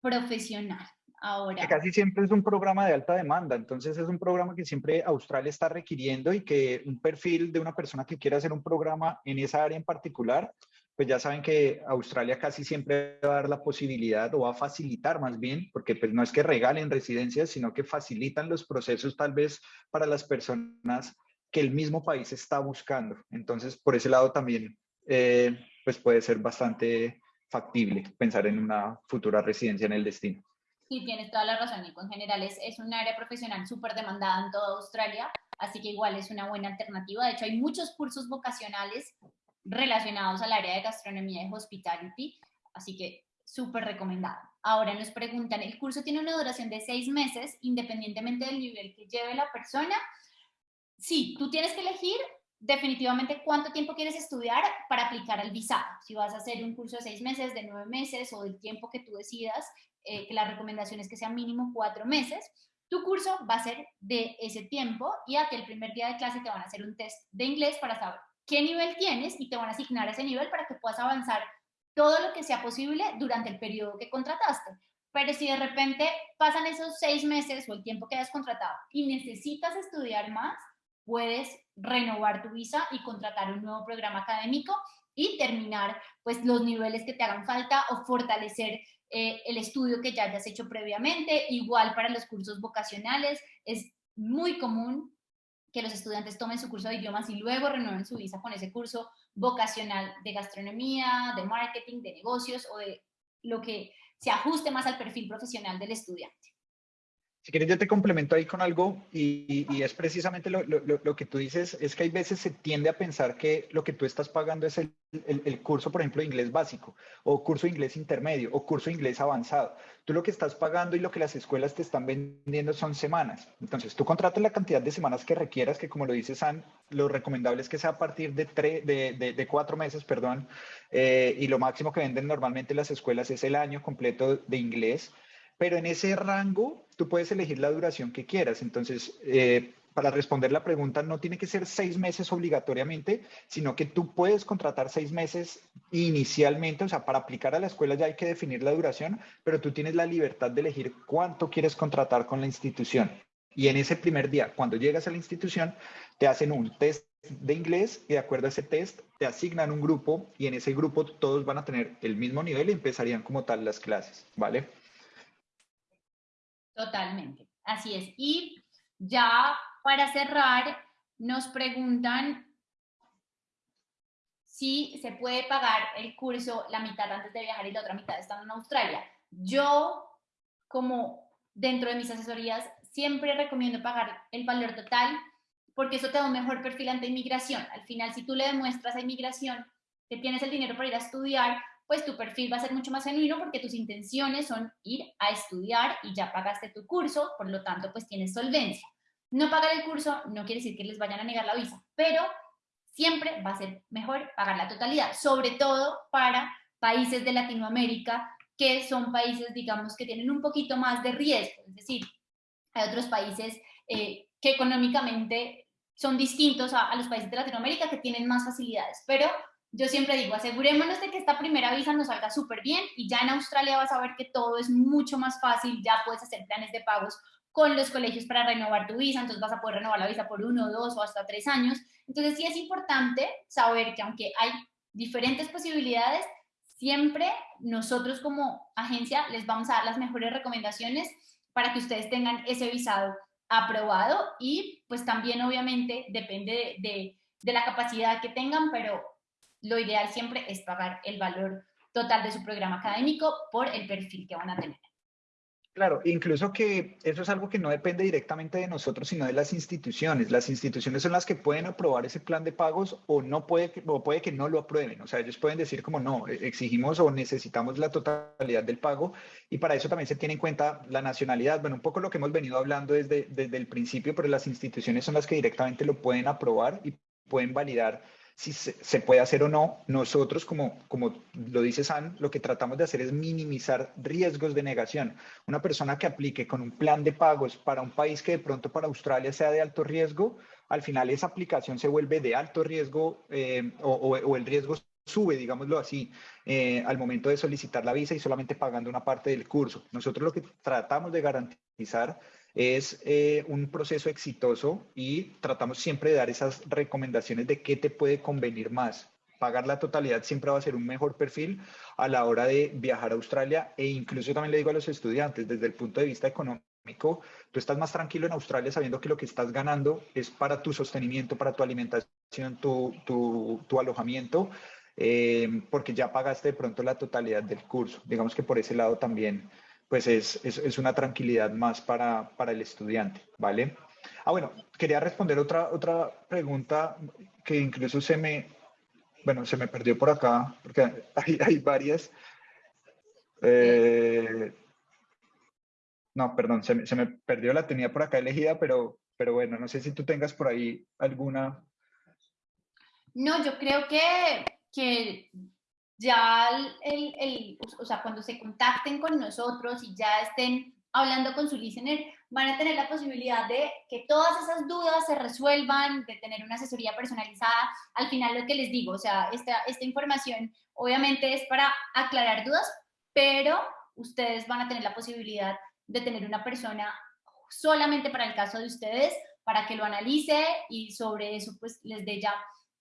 profesional. Ahora. Casi siempre es un programa de alta demanda, entonces es un programa que siempre Australia está requiriendo y que un perfil de una persona que quiera hacer un programa en esa área en particular, pues ya saben que Australia casi siempre va a dar la posibilidad o va a facilitar más bien, porque pues no es que regalen residencias, sino que facilitan los procesos tal vez para las personas que el mismo país está buscando. Entonces, por ese lado también, eh, pues puede ser bastante factible pensar en una futura residencia en el destino. Sí, tienes toda la razón, Nico. En general es, es un área profesional súper demandada en toda Australia, así que igual es una buena alternativa. De hecho, hay muchos cursos vocacionales relacionados al área de gastronomía y hospitality, así que súper recomendado. Ahora nos preguntan, ¿el curso tiene una duración de seis meses independientemente del nivel que lleve la persona? Sí, tú tienes que elegir definitivamente cuánto tiempo quieres estudiar para aplicar al visado. Si vas a hacer un curso de seis meses, de nueve meses o del tiempo que tú decidas, eh, que la recomendación es que sea mínimo cuatro meses, tu curso va a ser de ese tiempo y a que el primer día de clase te van a hacer un test de inglés para saber qué nivel tienes y te van a asignar ese nivel para que puedas avanzar todo lo que sea posible durante el periodo que contrataste. Pero si de repente pasan esos seis meses o el tiempo que hayas contratado y necesitas estudiar más, puedes renovar tu visa y contratar un nuevo programa académico y terminar pues los niveles que te hagan falta o fortalecer eh, el estudio que ya hayas hecho previamente. Igual para los cursos vocacionales es muy común que los estudiantes tomen su curso de idiomas y luego renueven su visa con ese curso vocacional de gastronomía, de marketing, de negocios o de lo que se ajuste más al perfil profesional del estudiante. Si quieres, yo te complemento ahí con algo y, es precisamente lo, lo, que tú dices, es que hay veces se tiende a pensar que lo que tú estás pagando es el, el, curso, por ejemplo, de inglés básico o curso de inglés intermedio o curso de inglés avanzado. Tú lo que estás pagando y lo que las escuelas te están vendiendo son semanas. Entonces, tú contratas la cantidad de semanas que requieras, que como lo dice San, lo recomendable es que sea a partir de, de, de, cuatro meses, perdón, eh, y lo máximo que venden normalmente las escuelas es el año completo de inglés pero en ese rango tú puedes elegir la duración que quieras. Entonces, eh, para responder la pregunta, no tiene que ser seis meses obligatoriamente, sino que tú puedes contratar seis meses inicialmente, o sea, para aplicar a la escuela ya hay que definir la duración, pero tú tienes la libertad de elegir cuánto quieres contratar con la institución. Y en ese primer día, cuando llegas a la institución, te hacen un test de inglés y de acuerdo a ese test te asignan un grupo y en ese grupo todos van a tener el mismo nivel y empezarían como tal las clases, ¿vale? Totalmente, así es. Y ya para cerrar, nos preguntan si se puede pagar el curso la mitad antes de viajar y la otra mitad estando en Australia. Yo, como dentro de mis asesorías, siempre recomiendo pagar el valor total porque eso te da un mejor perfil ante inmigración. Al final, si tú le demuestras a inmigración que tienes el dinero para ir a estudiar, pues tu perfil va a ser mucho más genuino porque tus intenciones son ir a estudiar y ya pagaste tu curso, por lo tanto, pues tienes solvencia. No pagar el curso no quiere decir que les vayan a negar la visa, pero siempre va a ser mejor pagar la totalidad, sobre todo para países de Latinoamérica que son países, digamos, que tienen un poquito más de riesgo, es decir, hay otros países eh, que económicamente son distintos a, a los países de Latinoamérica que tienen más facilidades, pero yo siempre digo, asegurémonos de que esta primera visa nos salga súper bien y ya en Australia vas a ver que todo es mucho más fácil, ya puedes hacer planes de pagos con los colegios para renovar tu visa, entonces vas a poder renovar la visa por uno, dos o hasta tres años. Entonces sí es importante saber que aunque hay diferentes posibilidades, siempre nosotros como agencia les vamos a dar las mejores recomendaciones para que ustedes tengan ese visado aprobado y pues también obviamente depende de, de la capacidad que tengan, pero lo ideal siempre es pagar el valor total de su programa académico por el perfil que van a tener. Claro, incluso que eso es algo que no depende directamente de nosotros, sino de las instituciones. Las instituciones son las que pueden aprobar ese plan de pagos o no puede que, o puede que no lo aprueben. O sea, ellos pueden decir como no, e, exigimos o necesitamos la totalidad del pago y para eso también se tiene en cuenta la nacionalidad. Bueno, un poco lo que hemos venido hablando desde, desde el principio, pero las instituciones son las que directamente lo pueden aprobar y pueden validar si se, puede hacer o no. Nosotros, como, como lo dice San, lo que tratamos de hacer es minimizar riesgos de negación. Una persona que aplique con un plan de pagos para un país que de pronto para Australia sea de alto riesgo, al final esa aplicación se vuelve de alto riesgo eh, o, el riesgo sube, digámoslo así, eh, al momento de solicitar la visa y solamente pagando una parte del curso. Nosotros lo que tratamos de garantizar es eh, un proceso exitoso y tratamos siempre de dar esas recomendaciones de qué te puede convenir más. Pagar la totalidad siempre va a ser un mejor perfil a la hora de viajar a Australia e incluso también le digo a los estudiantes desde el punto de vista económico, tú estás más tranquilo en Australia sabiendo que lo que estás ganando es para tu sostenimiento, para tu alimentación, tu, tu, alojamiento, eh, porque ya pagaste de pronto la totalidad del curso. Digamos que por ese lado también pues es, es, es una tranquilidad más para, para, el estudiante, ¿vale? Ah, bueno, quería responder otra, otra pregunta que incluso se me, bueno, se me perdió por acá, porque hay, hay varias. Eh, no, perdón, se me, se me, perdió, la tenía por acá elegida, pero, pero bueno, no sé si tú tengas por ahí alguna. No, yo creo que, que ya el, el, o sea, cuando se contacten con nosotros y ya estén hablando con su listener, van a tener la posibilidad de que todas esas dudas se resuelvan, de tener una asesoría personalizada. Al final lo que les digo, o sea, esta, esta información obviamente es para aclarar dudas, pero ustedes van a tener la posibilidad de tener una persona solamente para el caso de ustedes, para que lo analice y sobre eso pues les dé ya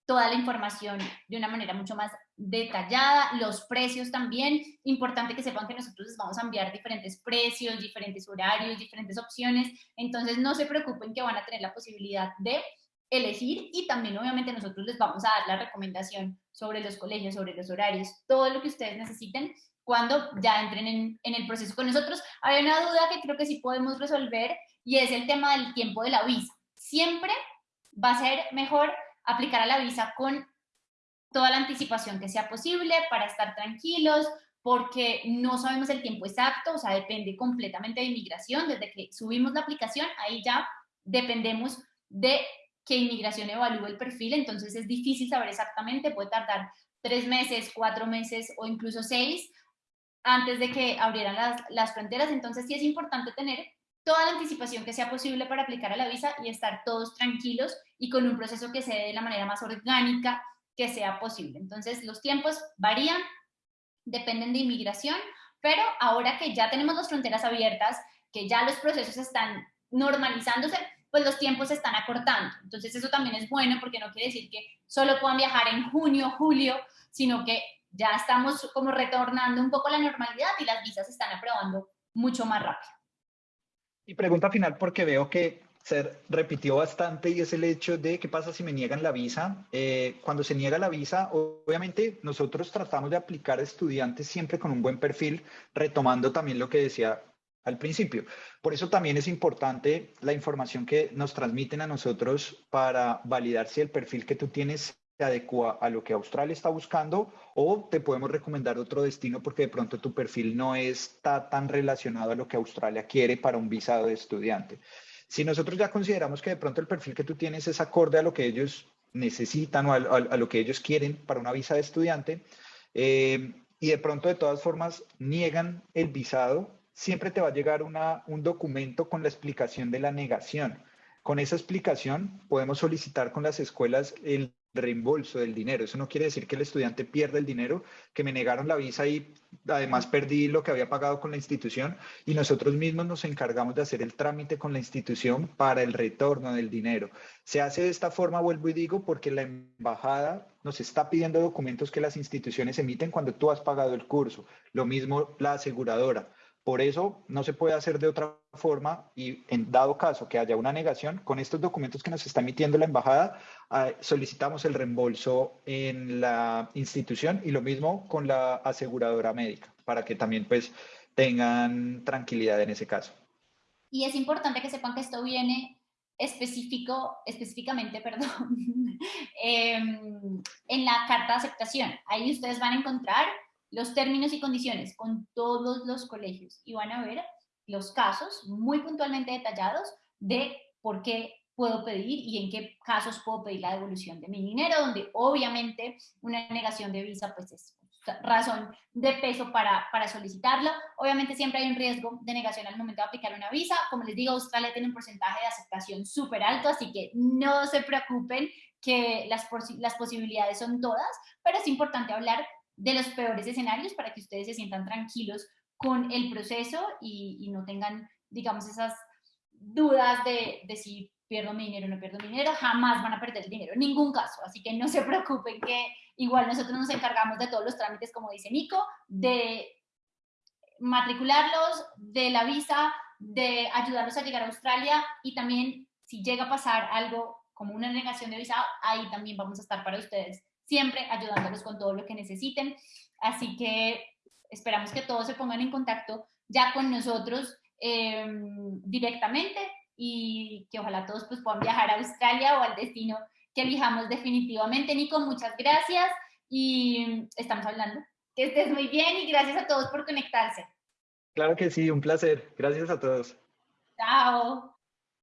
toda la información de una manera mucho más detallada, los precios también, importante que sepan que nosotros les vamos a enviar diferentes precios, diferentes horarios, diferentes opciones, entonces no se preocupen que van a tener la posibilidad de elegir y también obviamente nosotros les vamos a dar la recomendación sobre los colegios, sobre los horarios, todo lo que ustedes necesiten cuando ya entren en, el proceso con nosotros. Hay una duda que creo que sí podemos resolver y es el tema del tiempo de la visa. Siempre va a ser mejor aplicar a la visa con toda la anticipación que sea posible para estar tranquilos, porque no sabemos el tiempo exacto, o sea, depende completamente de inmigración. Desde que subimos la aplicación, ahí ya dependemos de que inmigración evalúe el perfil, entonces es difícil saber exactamente, puede tardar tres meses, cuatro meses o incluso seis antes de que abrieran las, las fronteras, entonces sí es importante tener toda la anticipación que sea posible para aplicar a la visa y estar todos tranquilos y con un proceso que se dé de la manera más orgánica que sea posible. Entonces, los tiempos varían, dependen de inmigración, pero ahora que ya tenemos las fronteras abiertas, que ya los procesos están normalizándose, pues los tiempos se están acortando. Entonces, eso también es bueno porque no quiere decir que solo puedan viajar en junio, julio, sino que ya estamos como retornando un poco a la normalidad y las visas se están aprobando mucho más rápido. Y pregunta final porque veo que se repitió bastante y es el hecho de qué pasa si me niegan la visa. Eh, cuando se niega la visa, obviamente nosotros tratamos de aplicar a estudiantes siempre con un buen perfil, retomando también lo que decía al principio. Por eso también es importante la información que nos transmiten a nosotros para validar si el perfil que tú tienes adecua a lo que Australia está buscando o te podemos recomendar otro destino porque de pronto tu perfil no está tan relacionado a lo que Australia quiere para un visado de estudiante. Si nosotros ya consideramos que de pronto el perfil que tú tienes es acorde a lo que ellos necesitan o a, lo que ellos quieren para una visa de estudiante eh, y de pronto de todas formas niegan el visado, siempre te va a llegar una, un documento con la explicación de la negación. Con esa explicación podemos solicitar con las escuelas el reembolso del dinero. Eso no quiere decir que el estudiante pierda el dinero, que me negaron la visa y además perdí lo que había pagado con la institución y nosotros mismos nos encargamos de hacer el trámite con la institución para el retorno del dinero. Se hace de esta forma, vuelvo y digo, porque la embajada nos está pidiendo documentos que las instituciones emiten cuando tú has pagado el curso. Lo mismo la aseguradora. Por eso no se puede hacer de otra forma y en dado caso que haya una negación, con estos documentos que nos está emitiendo la embajada, ah, solicitamos el reembolso en la institución y lo mismo con la aseguradora médica, para que también pues tengan tranquilidad en ese caso. Y es importante que sepan que esto viene específico, específicamente, perdón, em, en la carta de aceptación. Ahí ustedes van a encontrar los términos y condiciones con todos los colegios y van a ver los casos muy puntualmente detallados de por qué puedo pedir y en qué casos puedo pedir la devolución de mi dinero, donde obviamente una negación de visa pues es razón de peso para, para solicitarla. Obviamente siempre hay un riesgo de negación al momento de aplicar una visa. Como les digo, Australia tiene un porcentaje de aceptación súper alto, así que no se preocupen que las, las posibilidades son todas, pero es importante hablar de los peores escenarios para que ustedes se sientan tranquilos con el proceso y, no tengan, digamos, esas dudas de, si pierdo mi dinero o no pierdo mi dinero, jamás van a perder el dinero, en ningún caso. Así que no se preocupen que igual nosotros nos encargamos de todos los trámites, como dice Nico, de matricularlos, de la visa, de ayudarlos a llegar a Australia. Y también si llega a pasar algo como una negación de visa, ahí también vamos a estar para ustedes siempre ayudándolos con todo lo que necesiten. Así que esperamos que todos se pongan en contacto ya con nosotros em, directamente y que ojalá todos pues, puedan viajar a Australia o al destino que elijamos definitivamente. Nico, muchas gracias y estamos hablando. Que estés muy bien y gracias a todos por conectarse. Claro que sí, un placer. Gracias a todos. Chao.